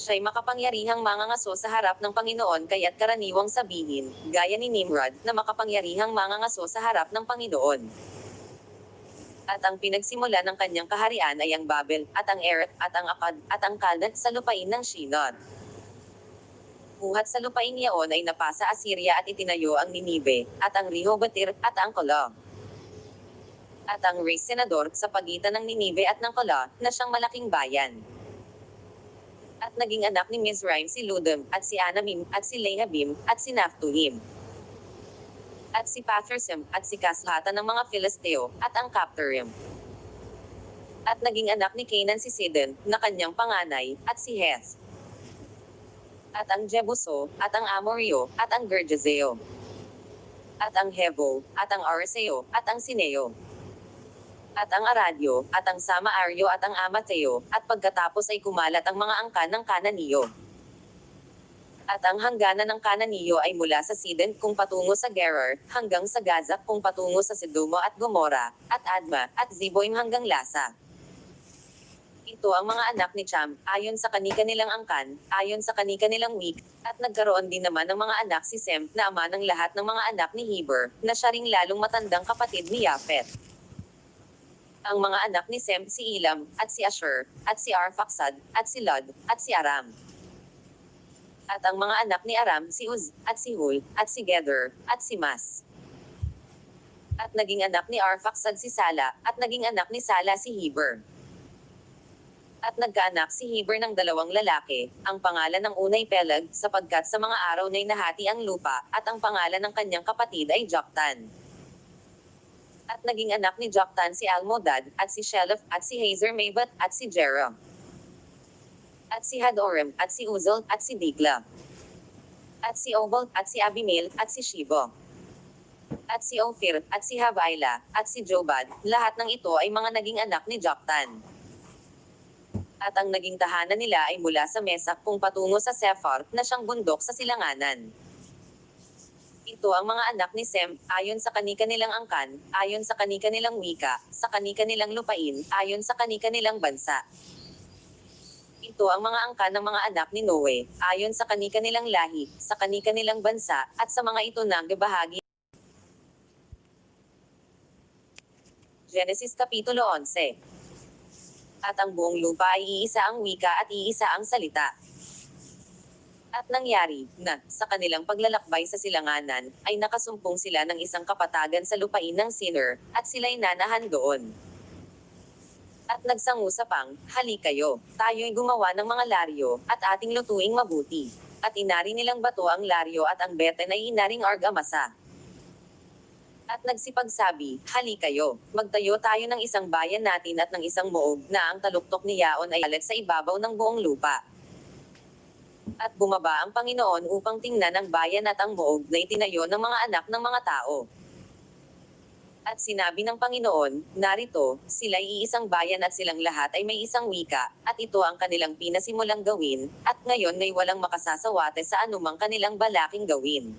siya'y makapangyarihang mangangaso sa harap ng Panginoon kaya't karaniwang sabihin, gaya ni Nimrod, na makapangyarihang mangangaso sa harap ng Panginoon. At ang pinagsimula ng kanyang kaharian ay ang Babel, at ang Erech, at ang Akkad, at ang Kaldat sa lupain ng Shinar. Buhat sa lupain iyon ay napasa Assyria at itinayo ang Ninive, at ang Rehobotir, at ang Kola. At ang Res Senador sa pagitan ng Ninive at ng Kola, na siyang malaking bayan. At naging anak ni Mizraim si Ludum, at si Anamim, at si Lehabim, at si Naphtuhim. At si Pathersim, at si Kaslatan ng mga Filisteo, at ang Captorim. At naging anak ni Canaan si Sidon, na kanyang panganay, at si Heth. At ang Jebuso, at ang Amorio, at ang Gergeseo. At ang Hevo, at ang Arseo, at ang Sineo at ang Aradyo, at ang Sama-aryo at ang Amateo, at pagkatapos ay kumalat ang mga angkan ng Kananiyo. At ang hangganan ng Kananiyo ay mula sa Sidon kung patungo sa Gerar, hanggang sa Gaza kung patungo sa Sedumo at Gomora, at Adma, at Ziboim hanggang Lasa. Ito ang mga anak ni Cham, ayon sa kanika nilang angkan, ayon sa kanika nilang week, at nagkaroon din naman ng mga anak si Sem, na ama ng lahat ng mga anak ni Heber, na siya ring lalong matandang kapatid ni Yapet ang mga anak ni Sem si Elam, at si Asher, at si Arphaxad, at si Lod, at si Aram. At ang mga anak ni Aram si Uz, at si Hul, at si Gether, at si Mas. At naging anak ni Arphaxad si Sala, at naging anak ni Sala si Heber. At nagkaanak si Heber ng dalawang lalaki, ang pangalan ng unay Peleg, sapagkat sa mga araw na'y nahati ang lupa, at ang pangalan ng kanyang kapatid ay Joktan. At naging anak ni Joktan si Almodad, at si Shelef, at si Hazer Maybat, at si Jera. At si Hadoram, at si Uzal, at si Dikla. At si Obal, at si Abimael, at si Shibo. At si Ophir, at si Habaila, at si Jobad, lahat ng ito ay mga naging anak ni Joktan. At ang naging tahanan nila ay mula sa Mesak kung patungo sa Sephar, na siyang bundok sa silanganan. Ito ang mga anak ni Sem, ayon sa kanika nilang angkan, ayon sa kanika nilang wika, sa kanika nilang lupain, ayon sa kanika nilang bansa. Ito ang mga angkan ng mga anak ni Noe, ayon sa kanika nilang lahi, sa kanika nilang bansa, at sa mga ito nang bahagi. Genesis Kapitulo 11 At ang buong lupa ay iisa ang wika at iisa ang salita. At nangyari, na, sa kanilang paglalakbay sa silanganan, ay nakasumpong sila ng isang kapatagan sa lupain ng Sinner, at sila'y nanahan doon. At nagsangusapang, hali kayo, tayo'y gumawa ng mga laryo, at ating lutuing mabuti. At inari nilang bato ang laryo at ang beten ay inaring argamasa. At nagsipagsabi, hali kayo, magtayo tayo ng isang bayan natin at ng isang moog na ang taluktok ni Yaon ay alat sa ibabaw ng buong lupa. At bumaba ang Panginoon upang tingnan ang bayan at ang moog na itinayo ng mga anak ng mga tao. At sinabi ng Panginoon, narito, sila'y iisang bayan at silang lahat ay may isang wika, at ito ang kanilang pinasimulang gawin, at ngayon ay walang makasasawate sa anumang kanilang balaking gawin.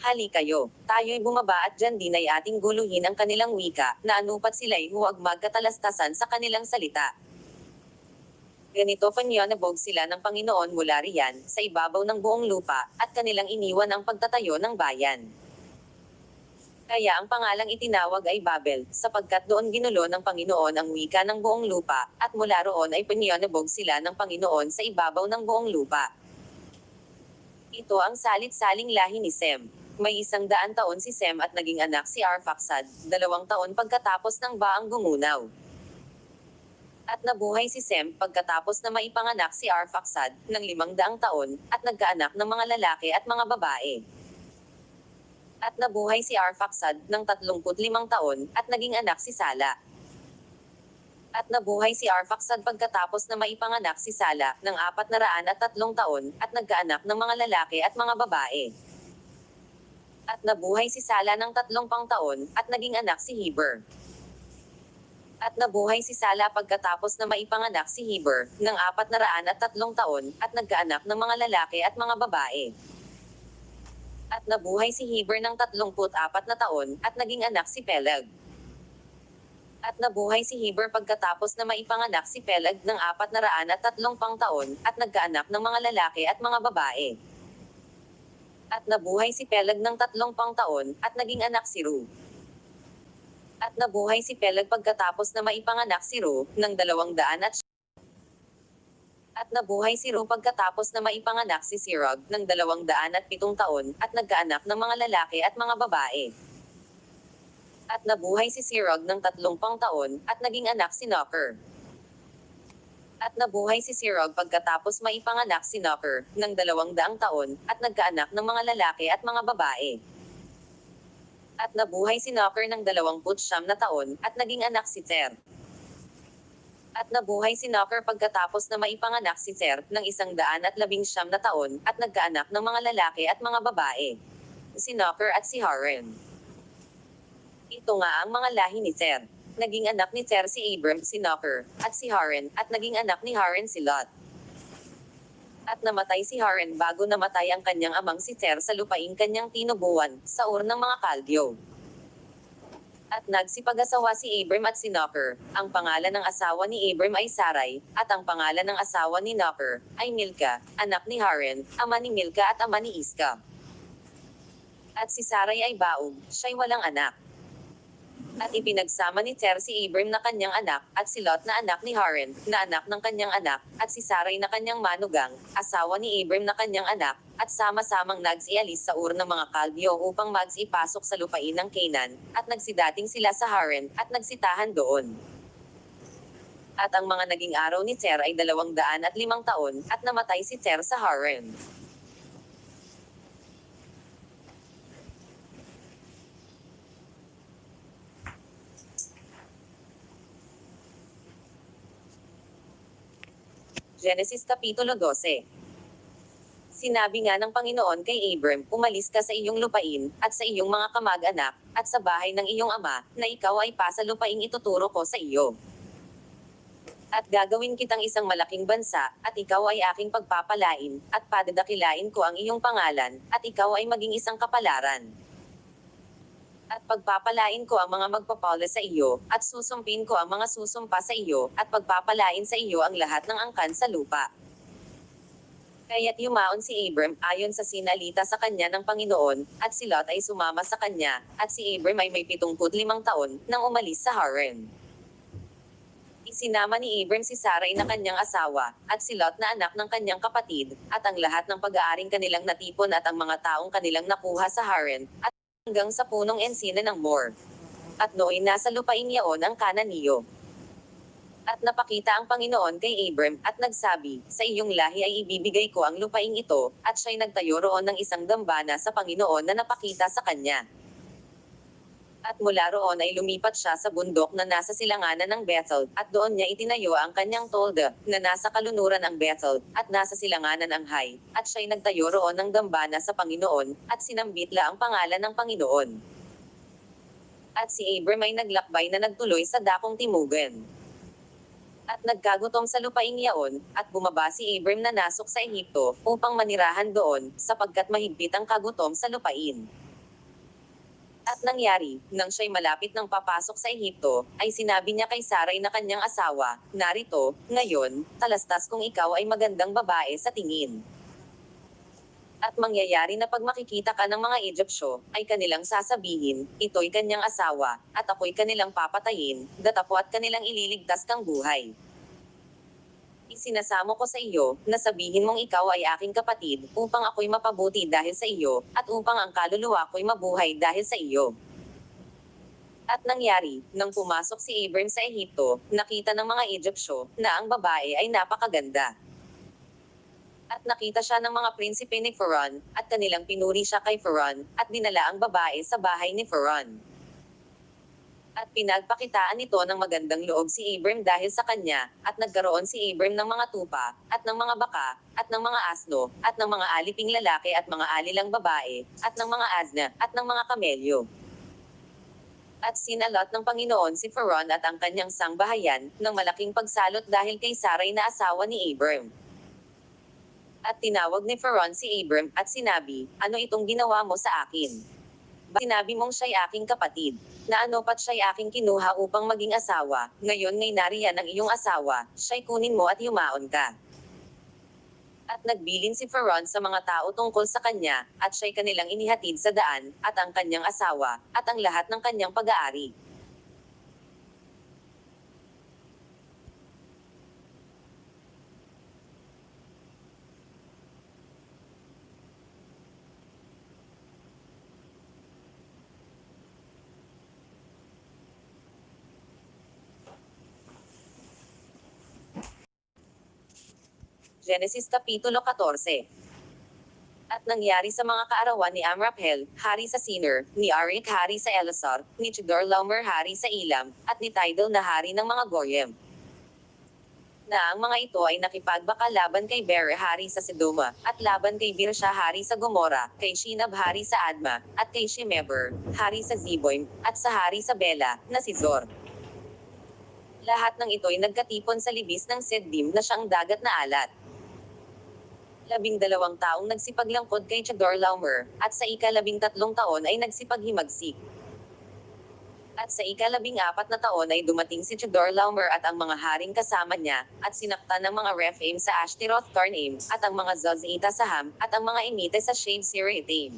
Hali kayo, tayo'y bumaba at dyan din ay ating guluhin ang kanilang wika, na anupat sila'y huwag magkatalastasan sa kanilang salita. Ganito panyanabog sila ng Panginoon mula riyan, sa ibabaw ng buong lupa, at kanilang iniwan ang pagtatayo ng bayan. Kaya ang pangalang itinawag ay Babel, sapagkat doon ginulo ng Panginoon ang wika ng buong lupa, at mula roon ay panyanabog sila ng Panginoon sa ibabaw ng buong lupa. Ito ang salit-saling lahi ni Sem. May isang daan taon si Sem at naging anak si Arphaxad, dalawang taon pagkatapos ng baang gumunaw. At nabuhay si Sem pagkatapos na maipanganak si Arphaxad ng limang daang taon, at nagkaanak ng mga lalaki at mga babae. At nabuhay si Arphaxad ng 35 taon, at naging anak si Sala. At nabuhay si Arphaxad pagkatapos na maipanganak si Sala ng apat na raan at tatlong taon, at nagkaanak ng mga lalaki at mga babae. At nabuhay si Sala ng tatlong pang taon, at naging anak si Heber. At nabuhay si Sala pagkatapos na maipanganak si Heber, ng apat na raan at tatlong taon, at nagkaanak ng mga lalaki at mga babae. At nabuhay si Heber ng tatlongput apat na taon, at naging anak si Peleg. At nabuhay si Heber pagkatapos na maipanganak si Peleg ng apat na raan at tatlong pang taon, at nagkaanak ng mga lalaki at mga babae. At nabuhay si Peleg ng tatlong pang taon, at naging anak si Ru. At nabuhay si Peleg pagkatapos na maipanganak si Ru, ng dalawang daan at at nabuhay si Ru pagkatapos na maipanganak si Sirog, ng dalawang daan at pitong taon, at nagkaanak ng mga lalaki at mga babae. At nabuhay si Sirog ng tatlumpang taon, at naging anak si Knocker. At nabuhay si Sirog pagkatapos maipanganak si Knocker, ng dalawang daang taon, at nagkaanak ng mga lalaki at mga babae. At nabuhay si Knocker ng dalawamput siyam na taon, at naging anak si Ter. At nabuhay si Knocker pagkatapos na maipanganak si Ter, ng isang daan at labing siyam na taon, at nagkaanak ng mga lalaki at mga babae. Si Knocker at si Haran. Ito nga ang mga lahi ni Ter. Naging anak ni Ter si Abram, si Knocker, at si Haran, at naging anak ni Haran si Lot. At namatay si Haran bago namatay ang kanyang amang si Ter sa lupaing kanyang tinubuan, sa ur ng mga kaldyo. At nagsipag-asawa si Abram at si Knocker. Ang pangalan ng asawa ni Abram ay Sarai, at ang pangalan ng asawa ni Knocker ay Milka, anak ni Haran, ama ni Milka at ama ni Iska. At si Sarai ay baog, siya'y walang anak. At ipinagsama ni Ter si Abram na kanyang anak, at si Lot na anak ni Haran, na anak ng kanyang anak, at si Sarai na kanyang manugang, asawa ni Abram na kanyang anak, at sama-samang nagsialis sa ur ng mga Kaldyo upang magsipasok sa lupain ng Canaan, at nagsidating sila sa Haran, at nagsitahan doon. At ang mga naging araw ni Ter ay dalawang daan at limang taon, at namatay si Ter sa Haran. Genesis Kapitulo 12 Sinabi nga ng Panginoon kay Abram, umalis ka sa iyong lupain, at sa iyong mga kamag-anak, at sa bahay ng iyong ama, na ikaw ay pasa lupaing ituturo ko sa iyo. At gagawin kitang isang malaking bansa, at ikaw ay aking pagpapalain, at padadakilain ko ang iyong pangalan, at ikaw ay maging isang kapalaran. At pagpapalain ko ang mga magpapala sa iyo, at susumpin ko ang mga susumpa sa iyo, at pagpapalain sa iyo ang lahat ng angkan sa lupa. Kaya't yumaon si Abram, ayon sa sinalita sa kanya ng Panginoon, at si Lot ay sumama sa kanya, at si Abram ay may 75 taon, nang umalis sa Haran. Isinama ni Abram si Sarai na kanyang asawa, at si Lot na anak ng kanyang kapatid, at ang lahat ng pag-aaring kanilang natipon at ang mga taong kanilang nakuha sa Haran, at hanggang sa punong ensina ng Mor. At nooy nasa lupain yaon ang Kananiyo. At napakita ang Panginoon kay Abram, at nagsabi, sa iyong lahi ay ibibigay ko ang lupaing ito, at siya'y nagtayo roon ng isang dambana sa Panginoon na napakita sa kanya. At mula roon ay lumipat siya sa bundok na nasa silanganan ng Bethel, at doon niya itinayo ang kanyang tolda, na nasa kalunuran ang Bethel, at nasa silanganan ang Hay, at siya'y nagtayo roon ng dambana sa Panginoon, at sinambitla ang pangalan ng Panginoon. At si Abram ay naglakbay na nagtuloy sa dakong timugan. At nagkagutom sa lupaing yaon, at bumaba si Abram na nasok sa Ehipto, upang manirahan doon, sapagkat mahigpit ang kagutom sa lupain. At nangyari, nang siya'y malapit ng papasok sa Ehipto, ay sinabi niya kay Saray na kanyang asawa, Narito, ngayon, talastas kung ikaw ay magandang babae sa tingin. At mangyayari na pag makikita ka ng mga Egyptyo, ay kanilang sasabihin, ito'y kanyang asawa, at ako'y kanilang papatayin, datapo at kanilang ililigtas kang buhay. Isinasamo ko sa iyo, na sabihin mong ikaw ay aking kapatid, upang ako'y mapabuti dahil sa iyo, at upang ang kaluluwa ko'y mabuhay dahil sa iyo. At nangyari, nang pumasok si Abram sa Ehipto, nakita ng mga Egyptyo, na ang babae ay napakaganda. At nakita siya ng mga prinsipe ni Pharaon, at kanilang pinuri siya kay Pharaon, at dinala ang babae sa bahay ni Pharaon. At pinagpakitaan nito ng magandang loob si Abram dahil sa kanya, at nagkaroon si Abram ng mga tupa, at ng mga baka, at ng mga asno, at ng mga aliping lalaki at mga alilang babae, at ng mga asna, at ng mga kamelyo. At sinalot ng Panginoon si Pharaon at ang kanyang sangbahayan, ng malaking pagsalot dahil kay Saray na asawa ni Abram. At tinawag ni Pharaon si Abram, at sinabi, Ano itong ginawa mo sa akin? Sinabi mong siya'y aking kapatid, na ano pat siya'y aking kinuha upang maging asawa, ngayon ngay nariyan ang iyong asawa, siya'y kunin mo at yumaon ka. At nagbilin si Pharaon sa mga tao tungkol sa kanya, at siya'y kanilang inihatid sa daan, at ang kanyang asawa, at ang lahat ng kanyang pag-aari. Genesis Kapitulo 14 At nangyari sa mga kaarawan ni Amraphel, hari sa Sinir, ni Arik hari sa Elasar, ni Chedorlaomer hari sa Ilam, at ni Tidal na hari ng mga Goyim. Na ang mga ito ay nakipagbaka laban kay Bere hari sa Sedoma, at laban kay Birsha hari sa Gomora, kay Shinab hari sa Adma, at kay Shemeber, hari sa Ziboim, at sa hari sa Bela, na si Zor. Lahat ng ito'y nagkatipon sa libis ng Seddim na siyang dagat na alat labing dalawang taong nagsipaglangkod kay Chedorlaomer, at sa ikalabing tatlong taon ay nagsipaghimagsik. At sa ikalabing apat na taon ay dumating si Chedorlaomer at ang mga haring kasama niya, at sinaktan ng mga Rephaim sa Ashtaroth Karnaim, at ang mga Zozita sa Ham, at ang mga Emite sa Shave Siritaim.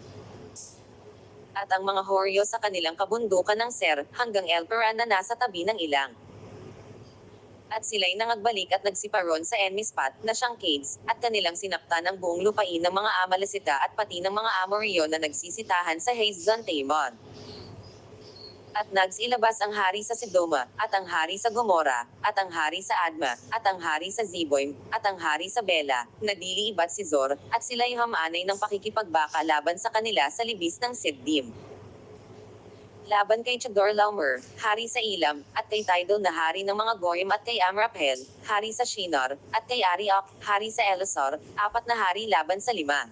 At ang mga Horyo sa kanilang kabundukan ng Ser, hanggang Elperan na nasa tabi ng ilang at sila'y nangagbalik at nagsiparon sa Enmispat, na siyang Cades, at kanilang sinaktan ang buong lupain ng mga Amalesita at pati ng mga Amoryo na nagsisitahan sa Hazezon Tamon. At nagsilabas ang hari sa Sedoma, at ang hari sa Gomora, at ang hari sa Adma, at ang hari sa Ziboim, at ang hari sa Bela, na dili ibat si Zor, at sila'y hamanay ng pakikipagbaka laban sa kanila sa libis ng Siddim. Laban kay Chedorlaomer, hari sa Ilam, at kay Tidal na hari ng mga Goyim at kay Amraphel, hari sa Shinar, at kay Ariok, hari sa Elisar, apat na hari laban sa lima.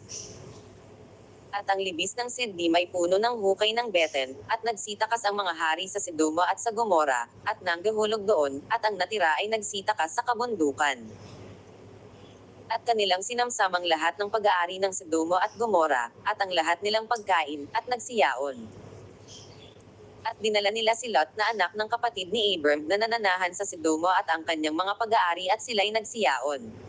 At ang libis ng Siddim ay puno ng hukay ng Beten, at nagsitakas ang mga hari sa Sidoma at sa Gomora, at nanggahulog doon, at ang natira ay nagsitakas sa kabundukan. At kanilang sinamsamang lahat ng pag-aari ng Sidoma at Gomora, at ang lahat nilang pagkain, at nagsiyaon. At dinala nila si Lot na anak ng kapatid ni Abram na nananahan sa Sidoma at ang kanyang mga pag-aari at sila'y nagsiyaon.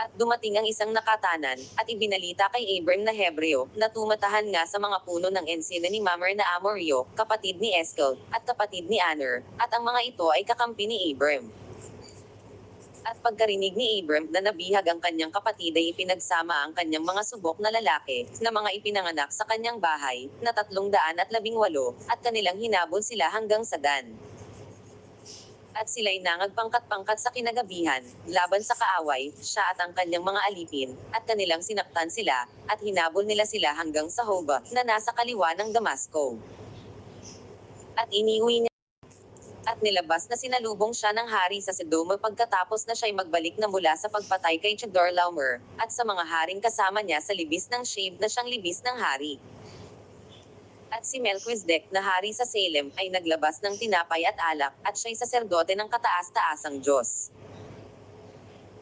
At dumating ang isang nakatanan, at ibinalita kay Abram na Hebreo, na tumatahan nga sa mga puno ng ensina ni Mamre na Amorio, kapatid ni Eskel, at kapatid ni Aner, at ang mga ito ay kakampi ni Abram. At pagkarinig ni Abram na nabihag ang kanyang kapatid ay ipinagsama ang kanyang mga subok na lalaki, na mga ipinanganak sa kanyang bahay, na tatlong daan at labing walo, at kanilang hinabol sila hanggang sa Dan. At sila'y nangagpangkat-pangkat sa kinagabihan, laban sa kaaway, siya at ang kanyang mga alipin, at kanilang sinaktan sila, at hinabol nila sila hanggang sa Hoba, na nasa kaliwa ng Damasco. At iniuwi niya at nilabas na sinalubong siya ng hari sa Sedoma pagkatapos na siya'y magbalik na mula sa pagpatay kay Chedorlaomer, at sa mga haring kasama niya sa libis ng shave na siyang libis ng hari. At si Melchizedek na hari sa Salem ay naglabas ng tinapay at alak, at siya'y saserdote ng kataas-taasang Diyos.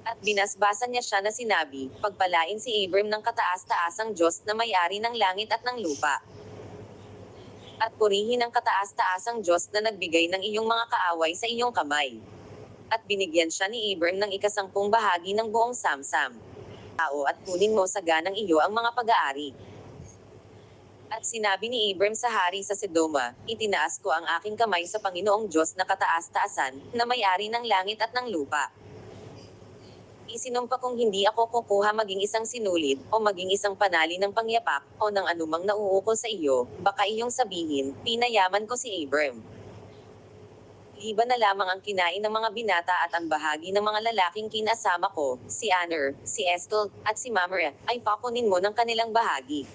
At binasbasan niya siya na sinabi, pagpalain si Abram ng kataas-taasang Diyos na may-ari ng langit at ng lupa. At purihin ang kataas-taasang Diyos na nagbigay ng iyong mga kaaway sa iyong kamay. At binigyan siya ni Abram ng ikasangpung bahagi ng buong samsam. Tao at kunin mo sa ganang iyo ang mga pag-aari. At sinabi ni Abram sa hari sa Sedoma, itinaas ko ang aking kamay sa Panginoong Diyos na kataas-taasan, na may-ari ng langit at ng lupa. Isinumpa kong hindi ako kukuha maging isang sinulid, o maging isang panali ng pangyapak, o ng anumang nauukol sa iyo, baka iyong sabihin, pinayaman ko si Abram. Liba na lamang ang kinain ng mga binata at ang bahagi ng mga lalaking kinasama ko, si Aner, si Estel, at si Mamre, ay pakunin mo ng kanilang bahagi.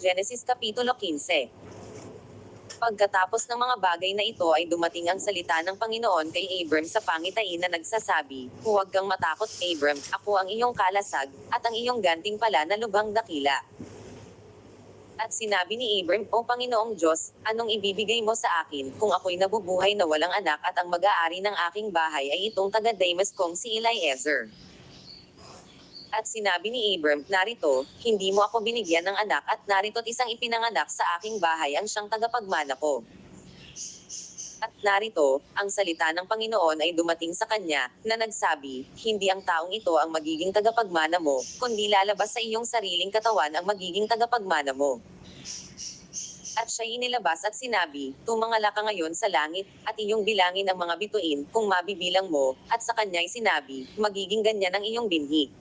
Genesis Kapitulo 15 Pagkatapos ng mga bagay na ito ay dumating ang salita ng Panginoon kay Abram sa pangitain na nagsasabi, Huwag kang matakot, Abram, ako ang iyong kalasag, at ang iyong ganting pala na lubhang dakila. At sinabi ni Abram, O Panginoong Diyos, anong ibibigay mo sa akin, kung ako'y nabubuhay na walang anak at ang mag-aari ng aking bahay ay itong taga-Damas kong si Eliezer. At sinabi ni Abram, narito, hindi mo ako binigyan ng anak at narito't isang ipinanganak sa aking bahay ang siyang tagapagmana ko. At narito, ang salita ng Panginoon ay dumating sa kanya, na nagsabi, hindi ang taong ito ang magiging tagapagmana mo, kundi lalabas sa iyong sariling katawan ang magiging tagapagmana mo. At siya inilabas at sinabi, Tumangala ka ngayon sa langit, at iyong bilangin ang mga bituin, kung mabibilang mo, at sa kanya'y sinabi, magiging ganyan ang iyong binhi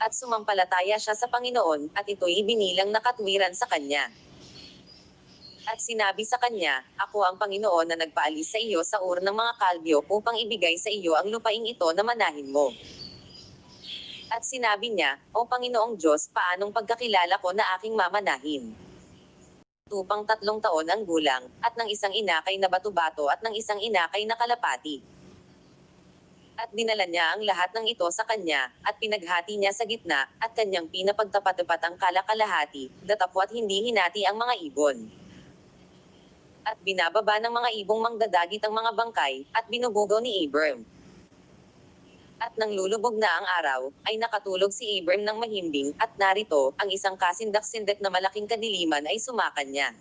at sumampalataya siya sa Panginoon, at ito'y ibinilang na katwiran sa kanya. At sinabi sa kanya, Ako ang Panginoon na nagpaalis sa iyo sa ur ng mga kalbyo upang ibigay sa iyo ang lupaing ito na manahin mo. At sinabi niya, O Panginoong Diyos, paanong pagkakilala ko na aking mamanahin? Tupang tatlong taon ang gulang, at ng isang inakay na bato-bato at ng isang inakay na kalapati at dinala niya ang lahat ng ito sa kanya, at pinaghati niya sa gitna, at kanyang pinapagtapat-tapat ang kalakalahati, datapwat hindi hinati ang mga ibon. At binababa ng mga ibong mangdadagit ang mga bangkay, at binubugaw ni Abram. At nang lulubog na ang araw, ay nakatulog si Abram ng mahimbing, at narito, ang isang kasindak-sindak na malaking kadiliman ay sumakan niya.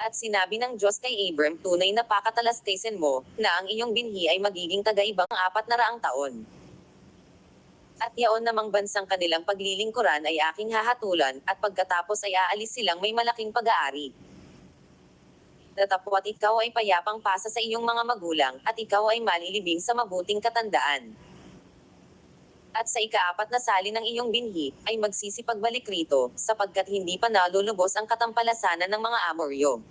At sinabi ng Diyos kay Abram, tunay na pakatalastasin mo, na ang iyong binhi ay magiging tagaibang apat na raang taon. At yaon namang bansang kanilang paglilingkuran ay aking hahatulan, at pagkatapos ay aalis silang may malaking pag-aari. Datapwat ikaw ay payapang pasa sa iyong mga magulang, at ikaw ay malilibing sa mabuting katandaan. At sa ikaapat na sali ng iyong binhi, ay magsisipagbalik rito, sapagkat hindi pa nalulubos ang katampalasanan ng mga Amoryo.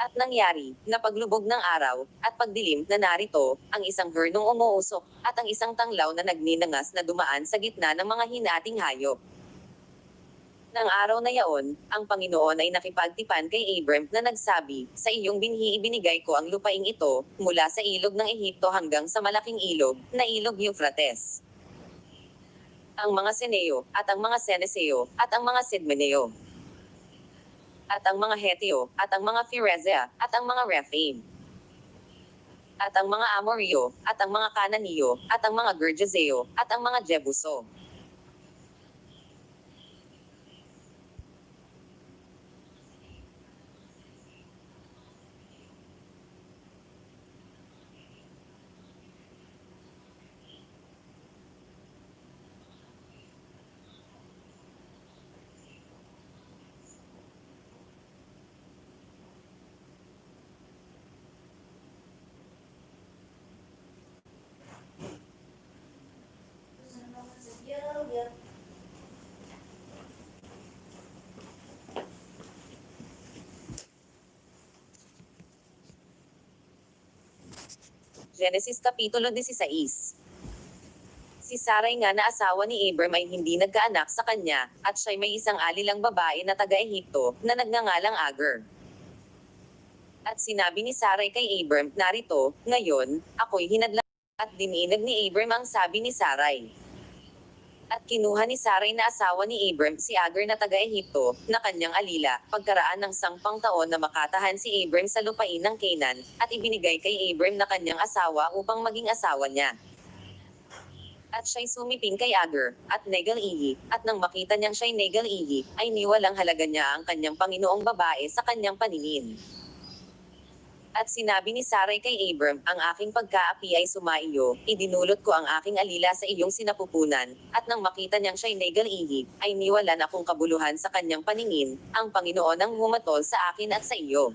At nangyari, na paglubog ng araw, at pagdilim na narito, ang isang hernong umuusok, at ang isang tanglaw na nagninangas na dumaan sa gitna ng mga hinating hayop. Nang araw na yaon, ang Panginoon ay nakipagtipan kay Abram na nagsabi, Sa iyong binhi ibinigay ko ang lupaing ito, mula sa ilog ng Ehipto hanggang sa malaking ilog, na ilog Euphrates. Ang mga Seneo, at ang mga Seneseo, at ang mga Sidmeneo, at ang mga Heteo, at ang mga Pherezea, at ang mga Rephaim, at ang mga Amorio, at ang mga Kananiyo, at ang mga Gergeseo, at ang mga Jebuso. Genesis Kapitulo 16 Si Sarai nga na asawa ni Abram ay hindi nagkaanak sa kanya, at siya'y may isang alilang babae na taga-Ehipto, na nagngangalang Agar. At sinabi ni Sarai kay Abram, narito, ngayon, ako'y hinadlang, at dininag ni Abram ang sabi ni Sarai. At kinuha ni Sarai na asawa ni Abram si Agar na taga-Ehipto, na kanyang alila, pagkaraan ng sangpang taon na makatahan si Abram sa lupain ng Canaan, at ibinigay kay Abram na kanyang asawa upang maging asawa niya. At siya'y sumiping kay Agar, at negal-ihi, at nang makita niyang siya'y negal-ihi, ay niwalang halaga niya ang kanyang Panginoong babae sa kanyang paningin. At sinabi ni Sarai kay Abram, ang aking pagkaapi ay sumaiyo, idinulot ko ang aking alila sa iyong sinapupunan, at nang makita niyang siya'y negal-ihi, ay niwalan akong kabuluhan sa kanyang paningin, ang Panginoon ang humatol sa akin at sa iyo.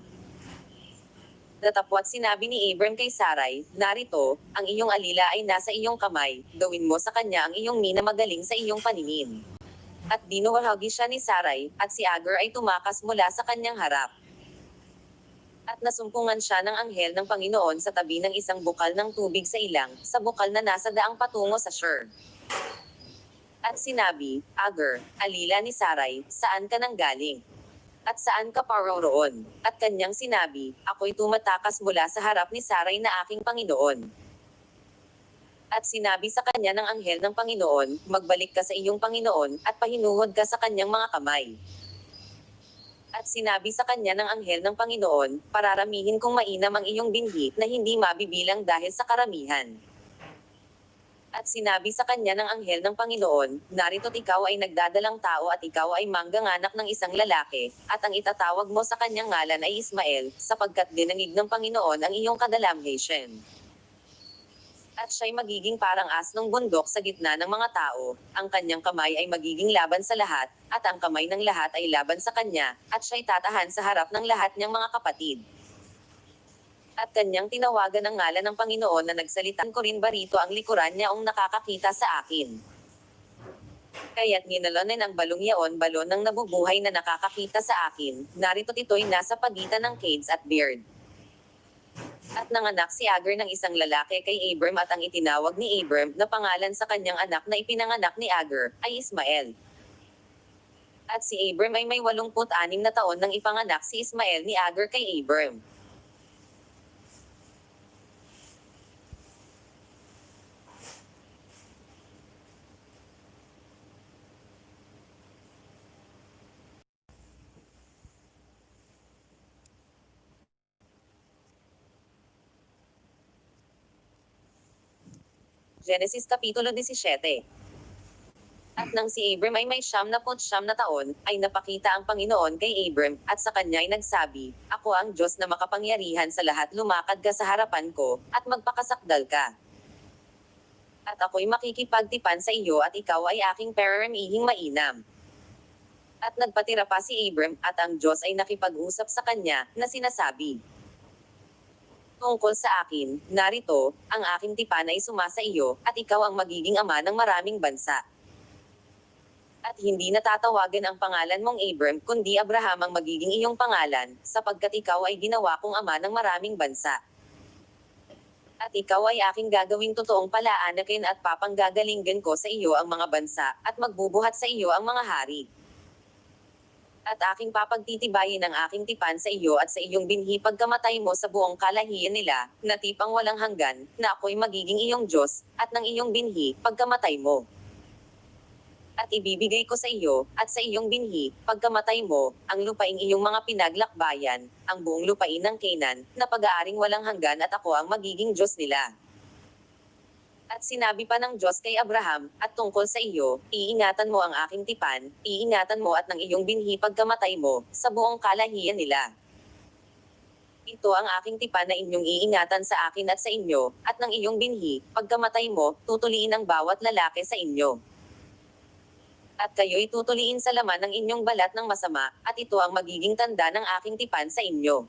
Datapwat sinabi ni Abram kay Sarai, narito, ang iyong alila ay nasa iyong kamay, gawin mo sa kanya ang iyong minamagaling sa iyong paningin. At dinuwahagi siya ni Sarai, at si Agar ay tumakas mula sa kanyang harap. At nasumpungan siya ng anghel ng Panginoon sa tabi ng isang bukal ng tubig sa ilang, sa bukal na nasa daang patungo sa Shur. At sinabi, Agar, alila ni Sarai, saan ka nang galing? At saan ka paroroon? At kanyang sinabi, ako'y tumatakas mula sa harap ni Saray na aking Panginoon. At sinabi sa kanya ng anghel ng Panginoon, magbalik ka sa iyong Panginoon, at pahinuhod ka sa kanyang mga kamay. At sinabi sa kanya ng anghel ng Panginoon, pararamihin kong mainam ang iyong binhi, na hindi mabibilang dahil sa karamihan. At sinabi sa kanya ng anghel ng Panginoon, narito't ikaw ay nagdadalang tao at ikaw ay mangganganak ng isang lalaki, at ang itatawag mo sa kanyang ngalan ay Ismael, sapagkat dinangig ng Panginoon ang iyong kadalamhation. At siya'y magiging parang asnong bundok sa gitna ng mga tao, ang kanyang kamay ay magiging laban sa lahat, at ang kamay ng lahat ay laban sa kanya, at siya'y tatahan sa harap ng lahat niyang mga kapatid. At kanyang tinawagan ang ngalan ng Panginoon na nagsalitan ko rin ba rito ang likuran niya ang nakakakita sa akin. Kaya't ginalonin ang balong yaon balon ng nabubuhay na nakakakita sa akin, narito't ito'y nasa pagitan ng Cades at Beard. At nanganak si Agar ng isang lalaki kay Abram at ang itinawag ni Abram na pangalan sa kanyang anak na ipinanganak ni Agar, ay Ismael. At si Abram ay may 86 na taon nang ipanganak si Ismael ni Agar kay Abram. Genesis Kapitulo 17 At nang si Abram ay may siyam na put siyam na taon, ay napakita ang Panginoon kay Abram, at sa kanya ay nagsabi, Ako ang Diyos na makapangyarihan sa lahat lumakad ka sa harapan ko, at magpakasakdal ka. At ako'y makikipagtipan sa iyo at ikaw ay aking pararamihing mainam. At nagpatira pa si Abram, at ang Diyos ay nakipag-usap sa kanya, na sinasabi, Tungkol sa akin, narito, ang aking tipan ay sumasa iyo, at ikaw ang magiging ama ng maraming bansa. At hindi natatawagan ang pangalan mong Abram, kundi Abraham ang magiging iyong pangalan, sapagkat ikaw ay ginawa kong ama ng maraming bansa. At ikaw ay aking gagawing totoong palaanakin at papanggagalingan ko sa iyo ang mga bansa, at magbubuhat sa iyo ang mga hari. At aking papagtitibayin ang aking tipan sa iyo at sa iyong binhi pagkamatay mo sa buong kalahian nila, na tipang walang hanggan, na ako'y magiging iyong Diyos, at ng iyong binhi, pagkamatay mo. At ibibigay ko sa iyo, at sa iyong binhi, pagkamatay mo, ang lupaing iyong mga pinaglakbayan, ang buong lupain ng Canaan, na pag-aaring walang hanggan at ako ang magiging Diyos nila. At sinabi pa ng Diyos kay Abraham, at tungkol sa iyo, iingatan mo ang aking tipan, iingatan mo at ng iyong binhi pagkamatay mo, sa buong kalahian nila. Ito ang aking tipan na inyong iingatan sa akin at sa inyo, at ng iyong binhi, pagkamatay mo, tutuliin ang bawat lalaki sa inyo. At kayo'y tutuliin sa laman ng inyong balat ng masama, at ito ang magiging tanda ng aking tipan sa inyo.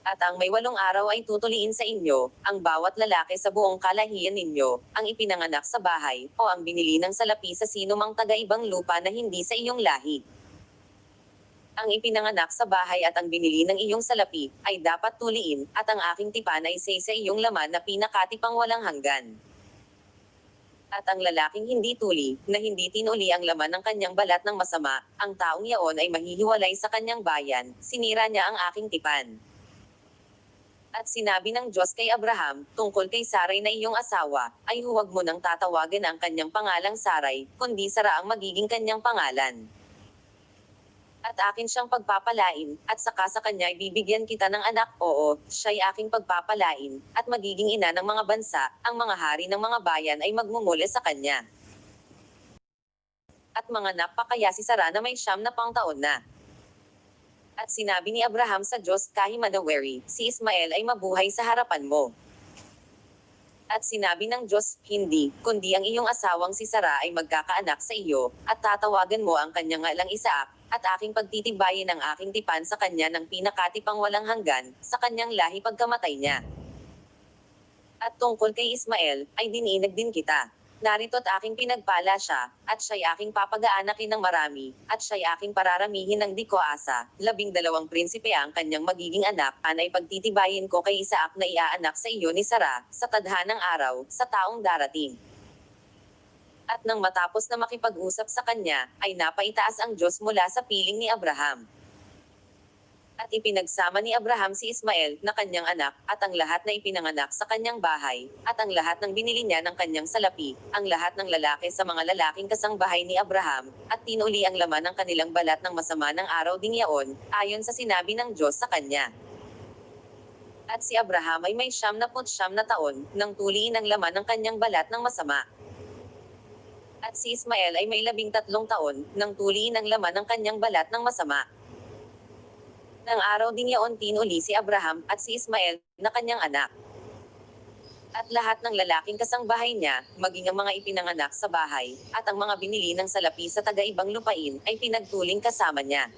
At ang may walong araw ay tutuliin sa inyo, ang bawat lalaki sa buong kalahian ninyo, ang ipinanganak sa bahay, o ang binili ng salapi sa sino mang taga-ibang lupa na hindi sa iyong lahi. Ang ipinanganak sa bahay at ang binili ng iyong salapi, ay dapat tuliin, at ang aking tipan ay say sa iyong laman na pinakatipang walang hanggan. At ang lalaking hindi tuli, na hindi tinuli ang laman ng kanyang balat ng masama, ang taong yaon ay mahihiwalay sa kanyang bayan, sinira niya ang aking tipan. At sinabi ng Diyos kay Abraham, tungkol kay Saray na iyong asawa, ay huwag mo nang tatawagan ang kanyang pangalang Saray, kundi Sara ang magiging kanyang pangalan. At akin siyang pagpapalain, at saka sa kanya ibibigyan kita ng anak, oo, siya'y aking pagpapalain, at magiging ina ng mga bansa, ang mga hari ng mga bayan ay magmumula sa kanya. At mga napakaya si Sara na may siyam na pang taon na. At sinabi ni Abraham sa Diyos Kahimanaweri, si Ismael ay mabuhay sa harapan mo. At sinabi ng Diyos, hindi, kundi ang iyong asawang si Sara ay magkakaanak sa iyo, at tatawagan mo ang kanyang ngalang Isaak, at aking pagtitibayin ang aking tipan sa kanya ng pinakatipang walang hanggan, sa kanyang lahi pagkamatay niya. At tungkol kay Ismael, ay dininag din kita. Narito't aking pinagpala siya, at siya'y aking papag-aanakin ng marami, at siya'y aking pararamihin ng di ko asa, labing dalawang prinsipe ang kanyang magiging anak, anay pagtitibayin ko kay Isaak na iaanak sa iyo ni Sara, sa tadhanang araw, sa taong darating. At nang matapos na makipag-usap sa kanya, ay napaitaas ang Diyos mula sa piling ni Abraham. At ipinagsama ni Abraham si Ismael, na kanyang anak, at ang lahat na ipinanganak sa kanyang bahay, at ang lahat ng binili niya ng kanyang salapi, ang lahat ng lalaki sa mga lalaking kasangbahay ni Abraham, at tinuli ang laman ng kanilang balat ng masama ng araw ding yaon, ayon sa sinabi ng Diyos sa kanya. At si Abraham ay may siyam na siyam na taon, nang tuliin ang laman ng kanyang balat ng masama. At si Ismael ay may labing tatlong taon, nang tuliin ang laman ng kanyang balat ng masama. Nang araw ding yaon tinuli si Abraham, at si Ismael, na kanyang anak. At lahat ng lalaking kasangbahay niya, maging ang mga ipinanganak sa bahay, at ang mga binili ng salapi sa taga-ibang lupain, ay pinagtuling kasama niya.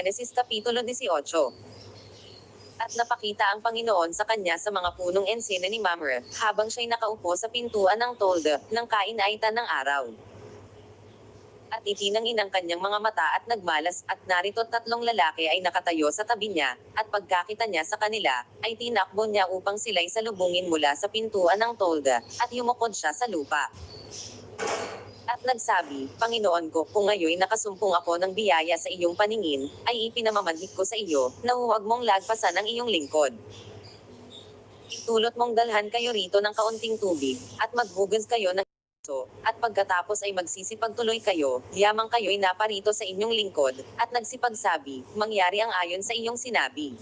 Genesis Kapitulo 18 At napakita ang Panginoon sa kanya sa mga punong ensena ni Mamre, habang siya'y nakaupo sa pintuan ng tolda, ng kainaitan ng araw. At itinangin ang kanyang mga mata at nagmalas, at narito tatlong lalaki ay nakatayo sa tabi niya, at pagkakita niya sa kanila, ay tinakbo niya upang sila'y salubungin mula sa pintuan ng tolda, at yumukod siya sa lupa. At nagsabi, Panginoon ko, kung ngayon nakasumpong ako ng biyaya sa iyong paningin, ay ipinamamanhik ko sa iyo, na huwag mong lagpasan ang iyong lingkod. Itulot mong dalhan kayo rito ng kaunting tubig, at maghugas kayo ng iso, at pagkatapos ay magsisipagtuloy kayo, yamang kayo'y naparito sa inyong lingkod, at nagsipagsabi, mangyari ang ayon sa iyong sinabi.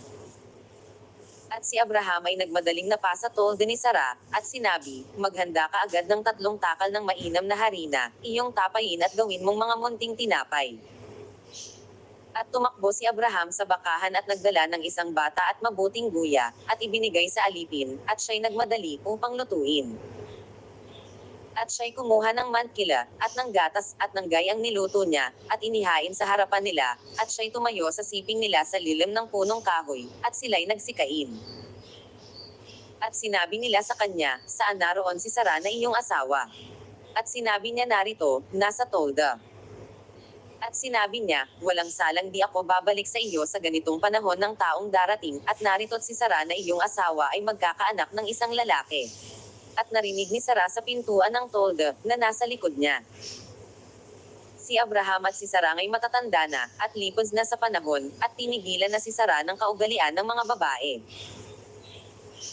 At si Abraham ay nagmadaling napasa tolda ni Sara, at sinabi, maghanda ka agad ng tatlong takal ng mainam na harina, iyong tapayin at gawin mong mga munting tinapay. At tumakbo si Abraham sa bakahan at nagdala ng isang bata at mabuting guya, at ibinigay sa alipin, at siya'y nagmadali upang lutuin. At siya'y kumuha ng mantkila, at ng gatas, at ng gayang niluto niya, at inihain sa harapan nila, at siya'y tumayo sa siping nila sa lilim ng punong kahoy, at sila'y nagsikain. At sinabi nila sa kanya, saan naroon si Sara na iyong asawa? At sinabi niya narito, nasa tolda. At sinabi niya, walang salang di ako babalik sa iyo sa ganitong panahon ng taong darating, at narito't si Sara na iyong asawa ay magkakaanak ng isang lalaki. At narinig ni Sara sa pintuan ng tolda, na nasa likod niya. Si Abraham at si Sara ay matatanda na, at lipos na sa panahon, at tinigilan na si Sara ng kaugalian ng mga babae.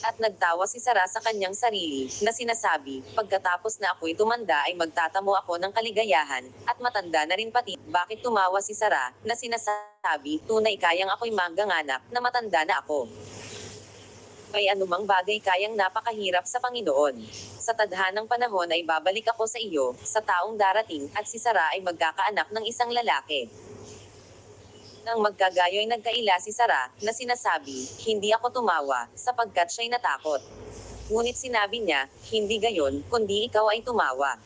At nagtawa si Sara sa kanyang sarili, na sinasabi, pagkatapos na ako'y tumanda ay magtatamo ako ng kaligayahan, at matanda na rin pati, bakit tumawa si Sara, na sinasabi, tunay kayang ako'y mangganganak, na matanda na ako. May anumang bagay kayang napakahirap sa Panginoon. Sa tadhanang panahon ay babalik ako sa iyo, sa taong darating, at si Sara ay magkakaanak ng isang lalaki. Nang magkagayo'y nagkaila si Sara, na sinasabi, hindi ako tumawa, sapagkat siya'y natakot. Ngunit sinabi niya, hindi gayon, kundi ikaw ay tumawa.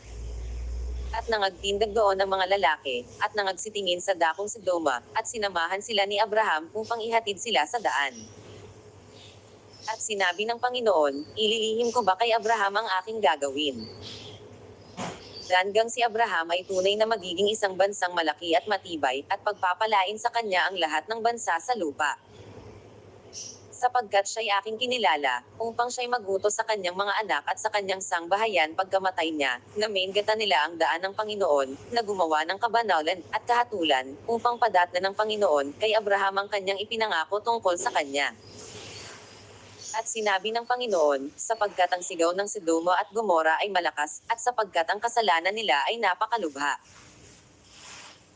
At nangagtindag doon ang mga lalaki, at nangagsitingin sa dakong Sidoma, at sinamahan sila ni Abraham upang ihatid sila sa daan. At sinabi ng Panginoon, ililihim ko ba kay Abraham ang aking gagawin? Hanggang si Abraham ay tunay na magiging isang bansang malaki at matibay, at pagpapalain sa kanya ang lahat ng bansa sa lupa. Sapagkat siya'y aking kinilala, upang siya'y magutos sa kanyang mga anak at sa kanyang sangbahayan pagkamatay niya, na maingatan nila ang daan ng Panginoon, na gumawa ng kabanalan, at kahatulan, upang padatna ng Panginoon, kay Abraham ang kanyang ipinangako tungkol sa kanya. At sinabi ng Panginoon, sapagkat ang sigaw ng Sidoma at Gomora ay malakas, at sapagkat ang kasalanan nila ay napakalubha.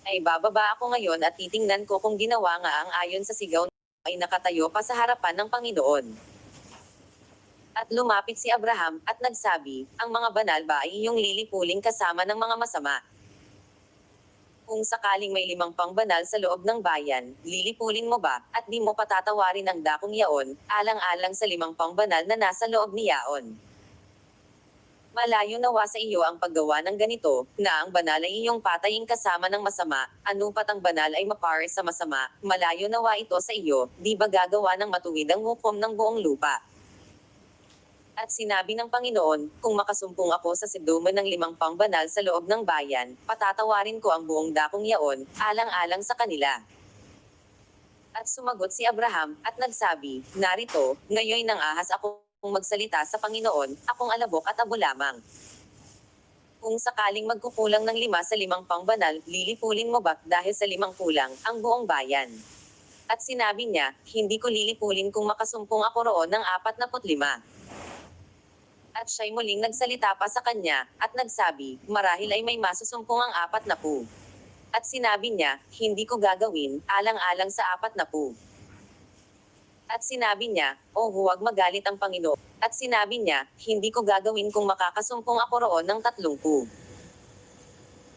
Ay bababa ako ngayon at titingnan ko kung ginawa nga ang ayon sa sigaw ay nakatayo pa sa harapan ng Panginoon. At lumapit si Abraham, at nagsabi, ang mga banal ba ay iyong lilipuling kasama ng mga masama? Kung sakaling may limang pang sa loob ng bayan, lilipulin mo ba, at di mo patatawarin ang dakong yaon, alang-alang sa limang pang na nasa loob ni yaon. Malayo nawa sa iyo ang paggawa ng ganito, na ang banal ay iyong patayin kasama ng masama, anupat ang banal ay mapare sa masama, malayo nawa ito sa iyo, di ba gagawa ng matuwid ang hukom ng buong lupa. At sinabi ng Panginoon, kung makasumpong ako sa Sidoma ng limang pangbanal sa loob ng bayan, patatawarin ko ang buong dakong yaon, alang-alang sa kanila. At sumagot si Abraham, at nagsabi, Narito, ngayon nang ahas ako kung magsalita sa Panginoon, akong alabok at abo lamang. Kung sakaling magkukulang ng lima sa limang pangbanal, lilipulin mo ba, dahil sa limang kulang, ang buong bayan? At sinabi niya, hindi ko lilipulin kung makasumpong ako roon ng apat na lima. At siya'y muling nagsalita pa sa kanya, at nagsabi, marahil ay may masusumpong ang apat na pu. At sinabi niya, hindi ko gagawin, alang-alang sa apat na pu. At sinabi niya, o huwag magalit ang Panginoon. At sinabi niya, hindi ko gagawin kung makakasumpong ako roon ng tatlong pu.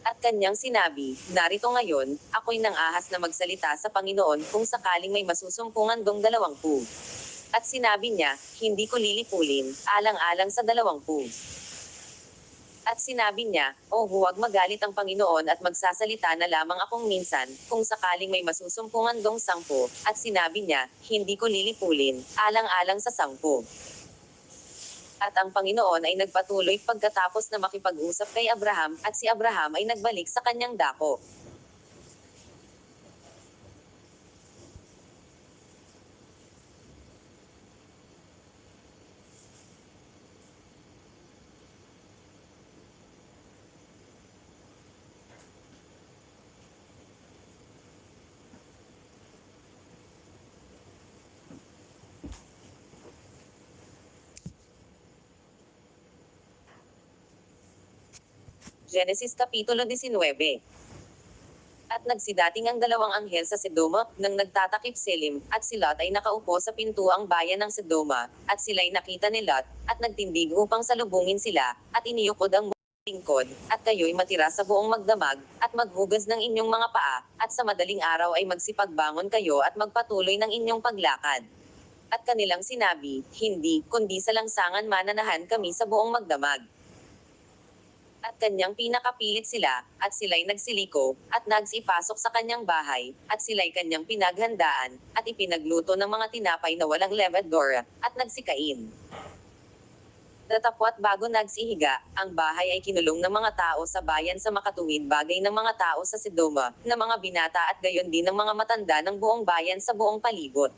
At kanyang sinabi, narito ngayon, ako'y nang ahas na magsalita sa Panginoon kung sakaling may masusumpungan dong dalawang pu. At sinabi niya, hindi ko lilipulin, alang-alang sa dalawang pu. At sinabi niya, o huwag magalit ang Panginoon at magsasalita na lamang akong minsan, kung sakaling may masusumpungan dong sangpo, at sinabi niya, hindi ko lilipulin, alang-alang sa sangpo. At ang Panginoon ay nagpatuloy pagkatapos na makipag-usap kay Abraham, at si Abraham ay nagbalik sa kanyang dako. Genesis Kapitulo 19 At nagsidating ang dalawang anghel sa Sedoma, nang nagtatakip silim, at si Lot ay nakaupo sa pintuang bayan ng Sedoma, at sila'y nakita ni Lot, at nagtindig upang salubungin sila, at iniyukod ang lingkod, at kayo'y matira sa buong magdamag, at maghugas ng inyong mga paa, at sa madaling araw ay magsipagbangon kayo at magpatuloy ng inyong paglakad. At kanilang sinabi, hindi, kundi sa langsangan mananahan kami sa buong magdamag. At kanyang pinakapilit sila, at sila'y nagsiliko, at nagsipasok sa kanyang bahay, at sila'y kanyang pinaghandaan, at ipinagluto ng mga tinapay na walang levadura, at nagsikain. Datapwat bago nagsihiga, ang bahay ay kinulong ng mga tao sa bayan sa makatuwid bagay ng mga tao sa Sidoma, ng mga binata at gayon din ng mga matanda ng buong bayan sa buong palibot.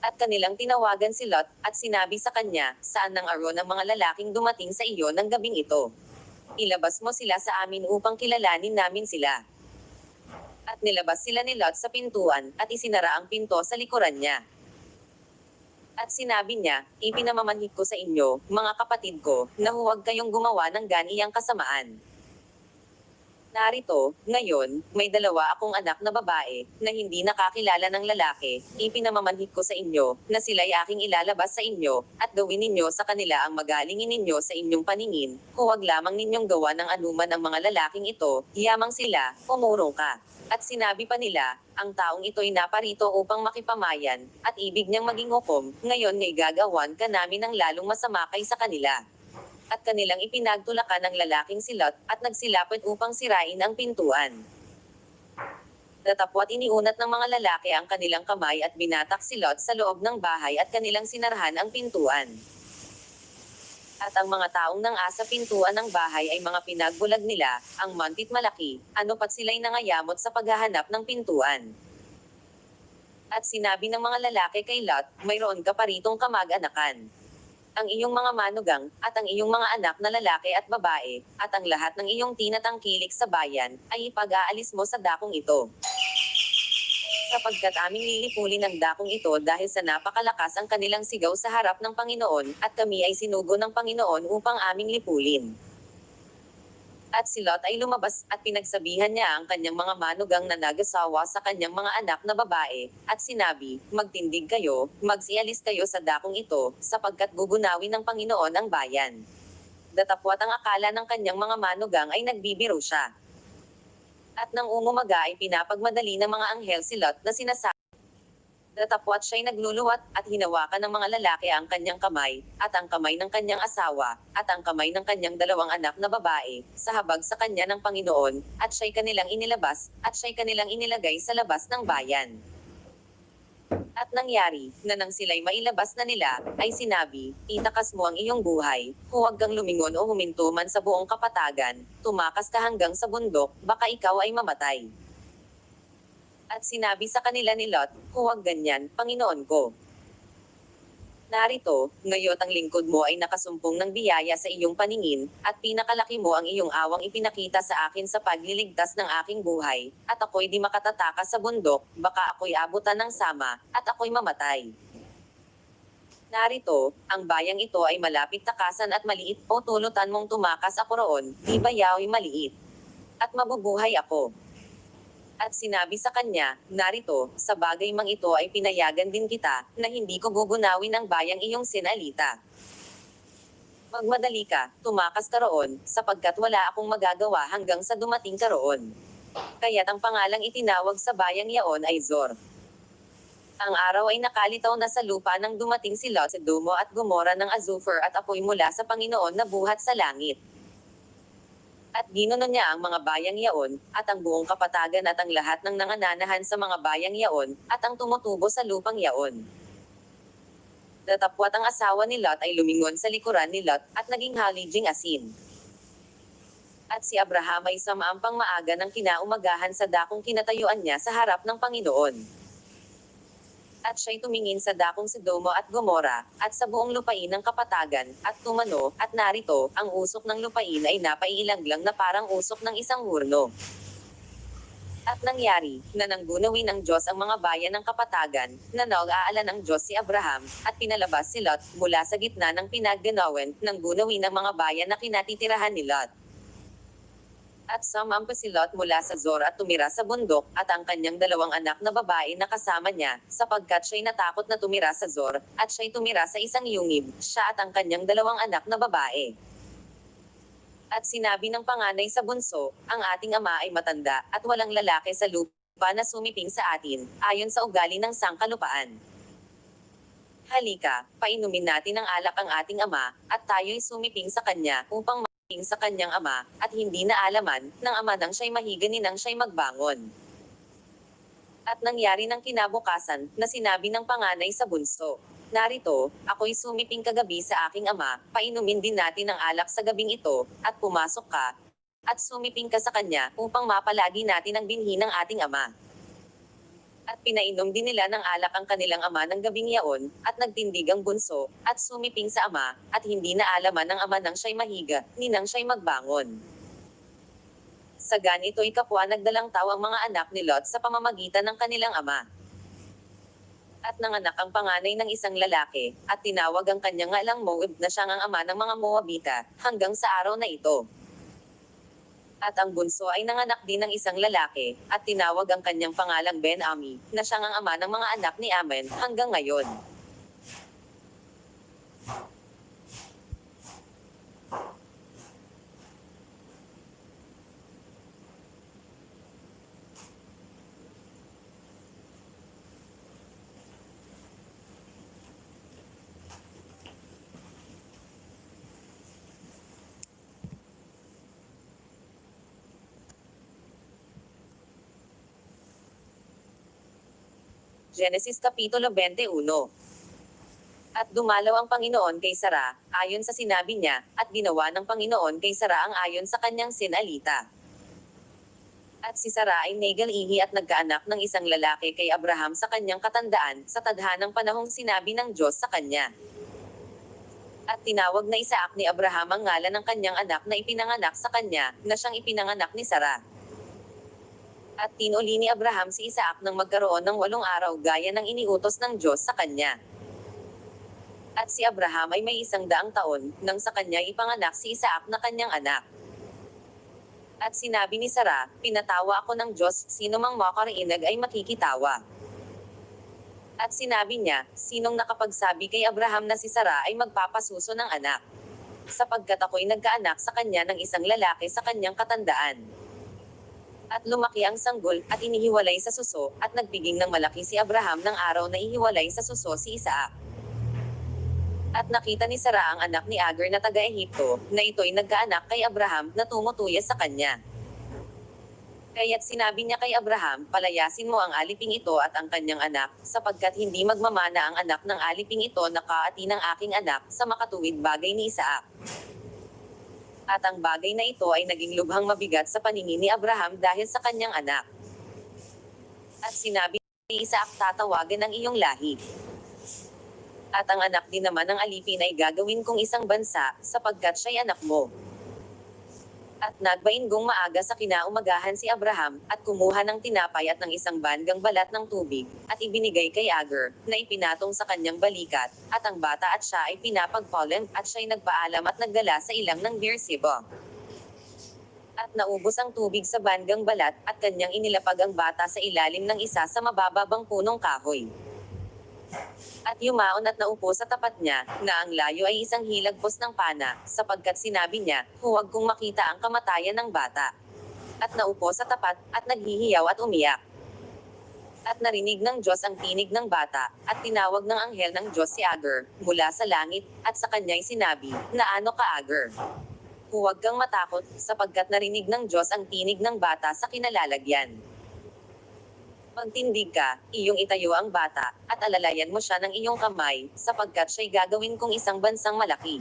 At kanilang tinawagan si Lot, at sinabi sa kanya, saan ang aro ng mga lalaking dumating sa iyo ng gabing ito? Ilabas mo sila sa amin upang kilalanin namin sila. At nilabas sila ni Lot sa pintuan, at isinara ang pinto sa likuran niya. At sinabi niya, ipinamamanhik ko sa inyo, mga kapatid ko, na huwag kayong gumawa ng ganiyang kasamaan. Narito, ngayon, may dalawa akong anak na babae, na hindi nakakilala ng lalaki, ipinamamanhik ko sa inyo, na sila'y aking ilalabas sa inyo, at gawin ninyo sa kanila ang magalingin ninyo sa inyong paningin, huwag lamang ninyong gawa ng anuman ang mga lalaking ito, yamang sila, umurong ka. At sinabi pa nila, ang taong ito'y naparito upang makipamayan, at ibig niyang maging hukom, ngayon ngay gagawan ka namin ng lalong masama kay sa kanila. At kanilang ipinagtulakan ng lalaking silot, at nagsilapit upang sirain ang pintuan. Datapwat iniunat ng mga lalaki ang kanilang kamay at binatak silot sa loob ng bahay at kanilang sinarhan ang pintuan. At ang mga taong nang asa pintuan ng bahay ay mga pinagbulag nila, ang mantit malaki, ano pat sila'y nangayamot sa paghahanap ng pintuan. At sinabi ng mga lalaki kay Lot, mayroon ka pa ritong kamag-anakan. Ang iyong mga manugang, at ang iyong mga anak na lalaki at babae, at ang lahat ng iyong tinatangkilik sa bayan, ay ipag-aalis mo sa dakong ito. Sapagkat aming lilipulin ang dakong ito dahil sa napakalakas ang kanilang sigaw sa harap ng Panginoon, at kami ay sinugo ng Panginoon upang aming lipulin. At si Lot ay lumabas, at pinagsabihan niya ang kanyang mga manugang na nagasawa sa kanyang mga anak na babae, at sinabi, Magtindig kayo, magsialis kayo sa dakong ito, sapagkat gugunawin ng Panginoon ang bayan. Datapwat ang akala ng kanyang mga manugang ay nagbibiro siya. At nang umumaga ay pinapagmadali ng mga anghel si Lot na sinasabi, Datapwat siya'y nagluluwat, at hinawakan ng mga lalaki ang kanyang kamay, at ang kamay ng kanyang asawa, at ang kamay ng kanyang dalawang anak na babae, sa habag sa kanya ng Panginoon, at siya'y kanilang inilabas, at siya'y kanilang inilagay sa labas ng bayan. At nangyari, na nang sila'y mailabas na nila, ay sinabi, itakas mo ang iyong buhay, huwag kang lumingon o huminto man sa buong kapatagan, tumakas ka hanggang sa bundok, baka ikaw ay mamatay. At sinabi sa kanila ni Lot, huwag ganyan, Panginoon ko. Narito, ngayot ang lingkod mo ay nakasumpong ng biyaya sa iyong paningin, at pinakalaki mo ang iyong awang ipinakita sa akin sa pagliligtas ng aking buhay, at ako'y di makatataka sa bundok, baka ako'y abutan ng sama, at ako'y mamatay. Narito, ang bayang ito ay malapit takasan at maliit, o tulutan mong tumakas ako roon, di ba yao'y maliit? At mabubuhay ako. At sinabi sa kanya, narito, sa bagay mang ito ay pinayagan din kita, na hindi ko gugunawin ang bayang iyong sinalita. Magmadali ka, tumakas ka roon, sapagkat wala akong magagawa hanggang sa dumating ka roon. Kaya't ang pangalang itinawag sa bayang yaon ay Zor. Ang araw ay nakalitaw na sa lupa nang dumating si Lot sa Dumo at Gomora ng Azufer at apoy mula sa Panginoon na buhat sa langit. At ginuno niya ang mga bayang yaon, at ang buong kapatagan at ang lahat ng nangananahan sa mga bayang yaon, at ang tumutubo sa lupang yaon. Datapwat ang asawa ni Lot ay lumingon sa likuran ni Lot, at naging halijing asin. At si Abraham ay samaampang maaga ng kinaumagahan sa dakong kinatayuan niya sa harap ng Panginoon at siya'y tumingin sa dakong Sodomo at Gomora, at sa buong lupain ng kapatagan, at tumano, at narito, ang usok ng lupain ay napaiilanglang na parang usok ng isang hurno. At nangyari, na nanggunawin ng Diyos ang mga bayan ng kapatagan, na nag-aalan ng Diyos si Abraham, at pinalabas si Lot, mula sa gitna ng pinagganawan, ng gunawin ng mga bayan na kinatitirahan ni Lot. At sumampa si Lot mula sa Zor at tumira sa bundok, at ang kanyang dalawang anak na babae na kasama niya, sapagkat siya'y natakot na tumira sa Zor, at siya'y tumira sa isang yungib, siya at ang kanyang dalawang anak na babae. At sinabi ng panganay sa bunso, ang ating ama ay matanda, at walang lalaki sa lupa na sumiping sa atin, ayon sa ugali ng sangkalupaan. Halika, painumin natin ng alak ang ating ama, at tayo'y sumiping sa kanya, upang sa kanyang ama, at hindi na alaman, ng ama nang siya'y mahiga ni nang siya'y magbangon. At nangyari ng kinabukasan, na sinabi ng panganay sa bunso, Narito, ako'y sumiping kagabi sa aking ama, painumin din natin ang alak sa gabing ito, at pumasok ka, at sumiping ka sa kanya, upang mapalagi natin ang binhi ng ating ama. At pinainom din nila ng alak ang kanilang ama ng gabing yaon, at nagtindig ang bunso, at sumiping sa ama, at hindi na alaman ng ama nang siya'y mahiga, ni nang siya'y magbangon. Sa ganito'y kapwa nagdalang tao ang mga anak ni Lot sa pamamagitan ng kanilang ama. At nanganak ang panganay ng isang lalaki, at tinawag ang kanyang ngalang Moab na siyang ang ama ng mga Moabita, hanggang sa araw na ito. At ang bunso ay nanganak din ng isang lalaki, at tinawag ang kanyang pangalang Ben-Ami, na siyang ang ama ng mga anak ni Amen, hanggang ngayon. Genesis Kapitulo 21 At dumalaw ang Panginoon kay Sara, ayon sa sinabi niya, at ginawa ng Panginoon kay Sara ang ayon sa kanyang sinalita. At si Sara ay nagal-ihi at nagkaanak ng isang lalaki kay Abraham sa kanyang katandaan, sa tadhanang panahong sinabi ng Diyos sa kanya. At tinawag na Isaac ni Abraham ang ngalan ng kanyang anak na ipinanganak sa kanya, na siyang ipinanganak ni Sara. At tinuli ni Abraham si Isaac nang magkaroon ng walong araw gaya ng iniutos ng Diyos sa kanya. At si Abraham ay may isang daang taon, nang sa kanya ipanganak si Isaac na kanyang anak. At sinabi ni Sara, pinatawa ako ng Diyos, sino mang makariinag ay makikitawa. At sinabi niya, sinong nakapagsabi kay Abraham na si Sara ay magpapasuso ng anak. Sapagkat ako'y nagkaanak sa kanya ng isang lalaki sa kanyang katandaan. At lumaki ang sanggol, at inihiwalay sa suso, at nagpiging ng malaki si Abraham ng araw na ihiwalay sa suso si Isaac. At nakita ni Sara ang anak ni Agar na taga-Ehipto, na ito'y nagkaanak kay Abraham, na tumutuya sa kanya. Kaya't sinabi niya kay Abraham, palayasin mo ang aliping ito at ang kanyang anak, sapagkat hindi magmamana ang anak ng aliping ito na kaati ng aking anak, sa makatuwid bagay ni Isaac. At ang bagay na ito ay naging lubhang mabigat sa paningin ni Abraham dahil sa kanyang anak. At sinabi ni Isaac tatawagan ng iyong lahi. At ang anak din naman ng alipin ay gagawin kong isang bansa, sapagkat siya'y anak mo. At nagbainggong maaga sa kinaumagahan si Abraham, at kumuha ng tinapay at ng isang bandgang balat ng tubig, at ibinigay kay Agar, na ipinatong sa kanyang balikat, at ang bata at siya ay pinapagpaulan, at siya'y nagpaalam at nagdala sa ilang ng Beersheba. At naubos ang tubig sa bandgang balat, at kanyang inilapag ang bata sa ilalim ng isa sa mabababang punong kahoy. At yumaon at naupo sa tapat niya, na ang layo ay isang hilagpos ng pana, sapagkat sinabi niya, huwag kong makita ang kamatayan ng bata. At naupo sa tapat, at naghihiyaw at umiyak. At narinig ng Diyos ang tinig ng bata, at tinawag ng anghel ng Diyos si Agar, mula sa langit, at sa kanya'y sinabi, na ano ka Agar? Huwag kang matakot, sapagkat narinig ng Diyos ang tinig ng bata sa kinalalagyan. Magtindig ka, iyong itayo ang bata, at alalayan mo siya ng iyong kamay, sapagkat siya'y gagawin kong isang bansang malaki.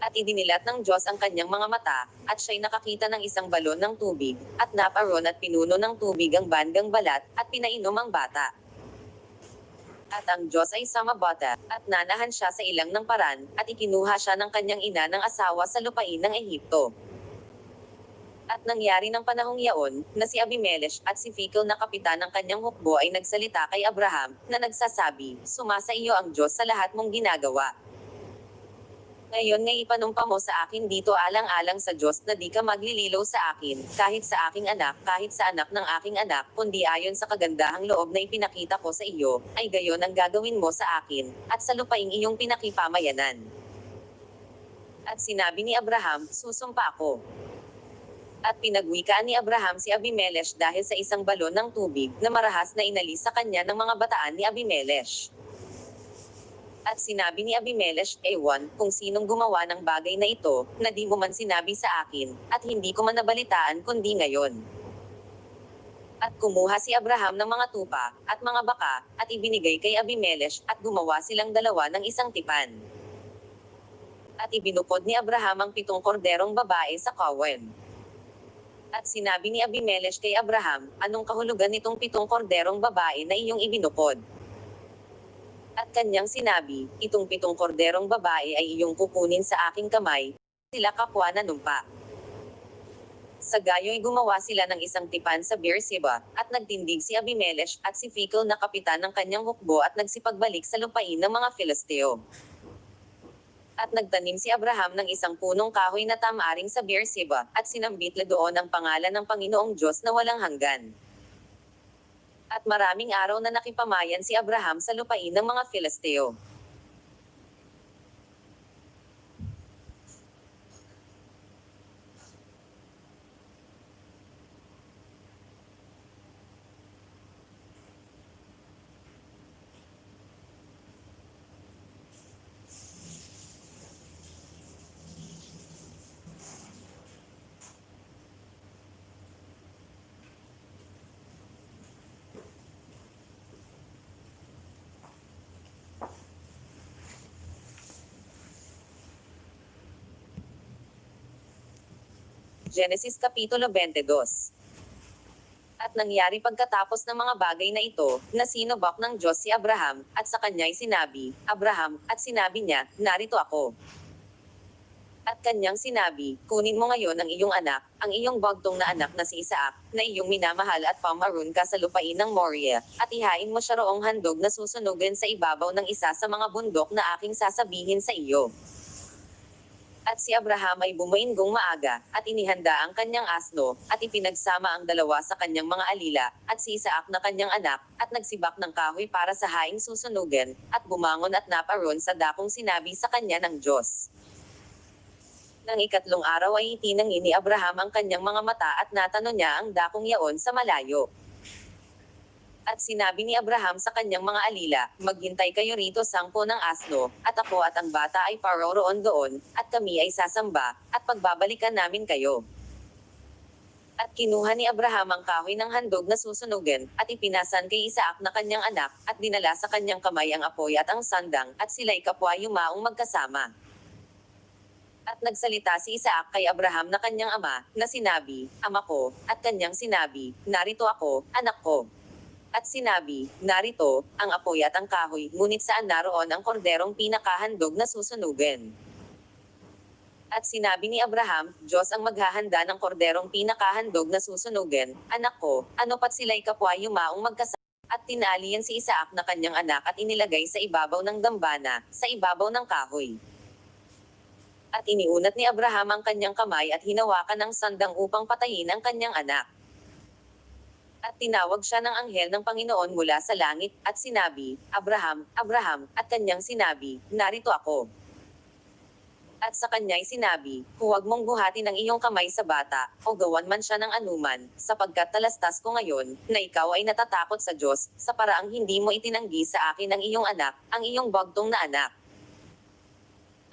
At idinilat ng Diyos ang kanyang mga mata, at siya'y nakakita ng isang balon ng tubig, at naparon at pinuno ng tubig ang bandang balat, at pinainom ang bata. At ang Diyos ay samabata, at nanahan siya sa ilang ng paran, at ikinuha siya ng kanyang ina ng asawa sa lupain ng Ehipto. At nangyari ng panahong yaon, na si Abimelech at si Phicol na kapitan ng kanyang hukbo ay nagsalita kay Abraham, na nagsasabi, Sumasa iyo ang Diyos sa lahat mong ginagawa. Ngayon nga ipanumpa mo sa akin dito alang-alang sa Diyos na di ka maglililaw sa akin, kahit sa aking anak, kahit sa anak ng aking anak, kundi ayon sa kagandahang loob na ipinakita ko sa iyo, ay gayon ang gagawin mo sa akin, at sa lupaing iyong pinakipamayanan. At sinabi ni Abraham, susumpa ako. At pinagwikaan ni Abraham si Abimelech dahil sa isang balon ng tubig na marahas na inalis sa kanya ng mga bataan ni Abimelech. At sinabi ni Abimelech, Ewan, kung sinong gumawa ng bagay na ito, na di mo man sinabi sa akin, at hindi ko man nabalitaan kundi ngayon. At kumuha si Abraham ng mga tupa, at mga baka, at ibinigay kay Abimelech, at gumawa silang dalawa ng isang tipan. At ibinupod ni Abraham ang pitong korderong babae sa kawen. At sinabi ni Abimelech kay Abraham, anong kahulugan nitong pitong korderong babae na iyong ibinupod? At kanyang sinabi, itong pitong korderong babae ay iyong kukunin sa aking kamay, sila kapwa na numpa. Sa gayo'y gumawa sila ng isang tipan sa Beersheba, at nagtindig si Abimelech at si Phicol na kapitan ng kanyang hukbo at nagsipagbalik sa lupain ng mga Filisteo. At nagtanim si Abraham ng isang punong kahoy na tamaring sa Beersheba, at sinambit na doon ang pangalan ng Panginoong Diyos na walang hanggan. At maraming araw na nakipamayan si Abraham sa lupain ng mga Filisteo. Genesis Kapitulo 22 At nangyari pagkatapos ng mga bagay na ito, na sinubok ng Diyos si Abraham, at sa kanya'y sinabi, Abraham, at sinabi niya, narito ako. At kanyang sinabi, kunin mo ngayon ang iyong anak, ang iyong bagtong na anak na si Isaac, na iyong minamahal at pamaroon ka sa lupain ng Moria, at ihain mo siya roong handog na susunugin sa ibabaw ng isa sa mga bundok na aking sasabihin sa iyo. At si Abraham ay bumainggong maaga, at inihanda ang kanyang asno, at ipinagsama ang dalawa sa kanyang mga alila, at si Isaac na kanyang anak, at nagsibak ng kahoy para sa haing susunugin, at bumangon at naparoon sa dakong sinabi sa kanya ng Diyos. Nang ikatlong araw ay itinangin ni Abraham ang kanyang mga mata at natano niya ang dakong yaon sa malayo. At sinabi ni Abraham sa kanyang mga alila, maghintay kayo rito sangpo ng asno, at ako at ang bata ay paroroon doon, at kami ay sasamba, at pagbabalikan namin kayo. At kinuha ni Abraham ang kahoy ng handog na susunugin, at ipinasan kay Isaac na kanyang anak, at dinala sa kanyang kamay ang apoy at ang sandang, at sila'y kapwa yumaong magkasama. At nagsalita si Isaac kay Abraham na kanyang ama, na sinabi, Ama ko, at kanyang sinabi, Narito ako, anak ko. At sinabi, narito, ang apoy at ang kahoy, ngunit saan naroon ang korderong pinakahandog na susunugin. At sinabi ni Abraham, Diyos ang maghahanda ng korderong pinakahandog na susunugin, anak ko, ano pat sila'y kapwa yumaong magkasama. At tinalian si Isaac na kanyang anak at inilagay sa ibabaw ng dambana, sa ibabaw ng kahoy. At iniunat ni Abraham ang kanyang kamay at hinawakan ng sandang upang patayin ang kanyang anak. At tinawag siya ng anghel ng Panginoon mula sa langit, at sinabi, Abraham, Abraham, at kanyang sinabi, narito ako. At sa kanya'y sinabi, huwag mong buhatin ang iyong kamay sa bata, o gawan man siya ng anuman, sapagkat talastas ko ngayon, na ikaw ay natatakot sa Diyos, sa paraang hindi mo itinanggi sa akin ang iyong anak, ang iyong bagtong na anak.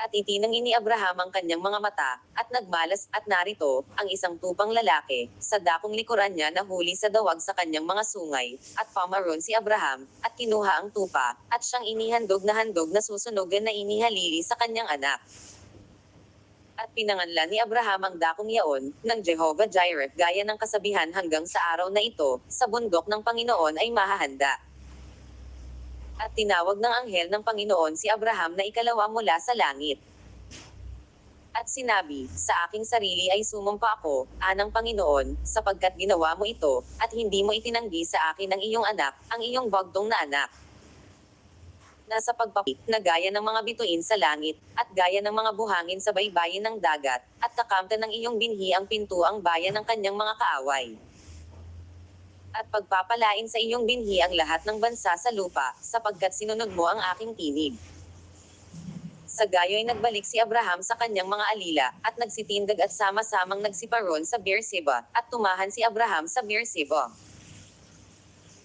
At itinangin ni Abraham ang kanyang mga mata, at nagmalas, at narito, ang isang tupang lalaki, sa dakong likuran niya na huli sa dawag sa kanyang mga sungay, at pamaroon si Abraham, at kinuha ang tupa, at siyang inihandog na handog na susunugan na inihalili sa kanyang anak. At pinanganlan ni Abraham ang dakong yaon, ng Jehovah Jireh gaya ng kasabihan hanggang sa araw na ito, sa bundok ng Panginoon ay mahahanda. At tinawag ng anghel ng Panginoon si Abraham na ikalawa mula sa langit. At sinabi, sa aking sarili ay sumumpa ako, anang Panginoon, sapagkat ginawa mo ito, at hindi mo itinanggi sa akin ang iyong anak, ang iyong bagdong na anak. Nasa pagpapit na gaya ng mga bituin sa langit, at gaya ng mga buhangin sa baybayin ng dagat, at kakamta ng iyong binhi ang pinto ang bayan ng kanyang mga kaaway at pagpapalain sa iyong binhi ang lahat ng bansa sa lupa, sapagkat sinunod mo ang aking tinig. Sa gayo'y nagbalik si Abraham sa kanyang mga alila, at nagsitindag at sama-samang nagsiparon sa Beerseba, at tumahan si Abraham sa Beerseba.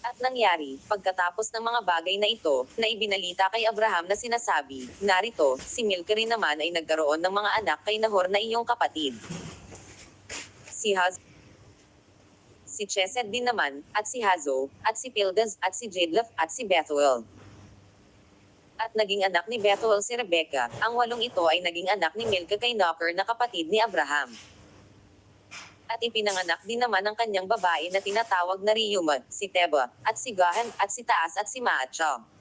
At nangyari, pagkatapos ng mga bagay na ito, na ibinalita kay Abraham na sinasabi, narito, si Milka rin naman ay nagkaroon ng mga anak kay Nahor na iyong kapatid. Si Haz, si Chesed din naman, at si Hazo, at si Pildas, at si Jedlaf, at si Bethuel. At naging anak ni Bethuel si Rebecca, ang walong ito ay naging anak ni Milka kay Knocker na kapatid ni Abraham. At ipinanganak din naman ang kanyang babae na tinatawag na Riyumad, si Teba, at si Gahan, at si Taas at si Maacha.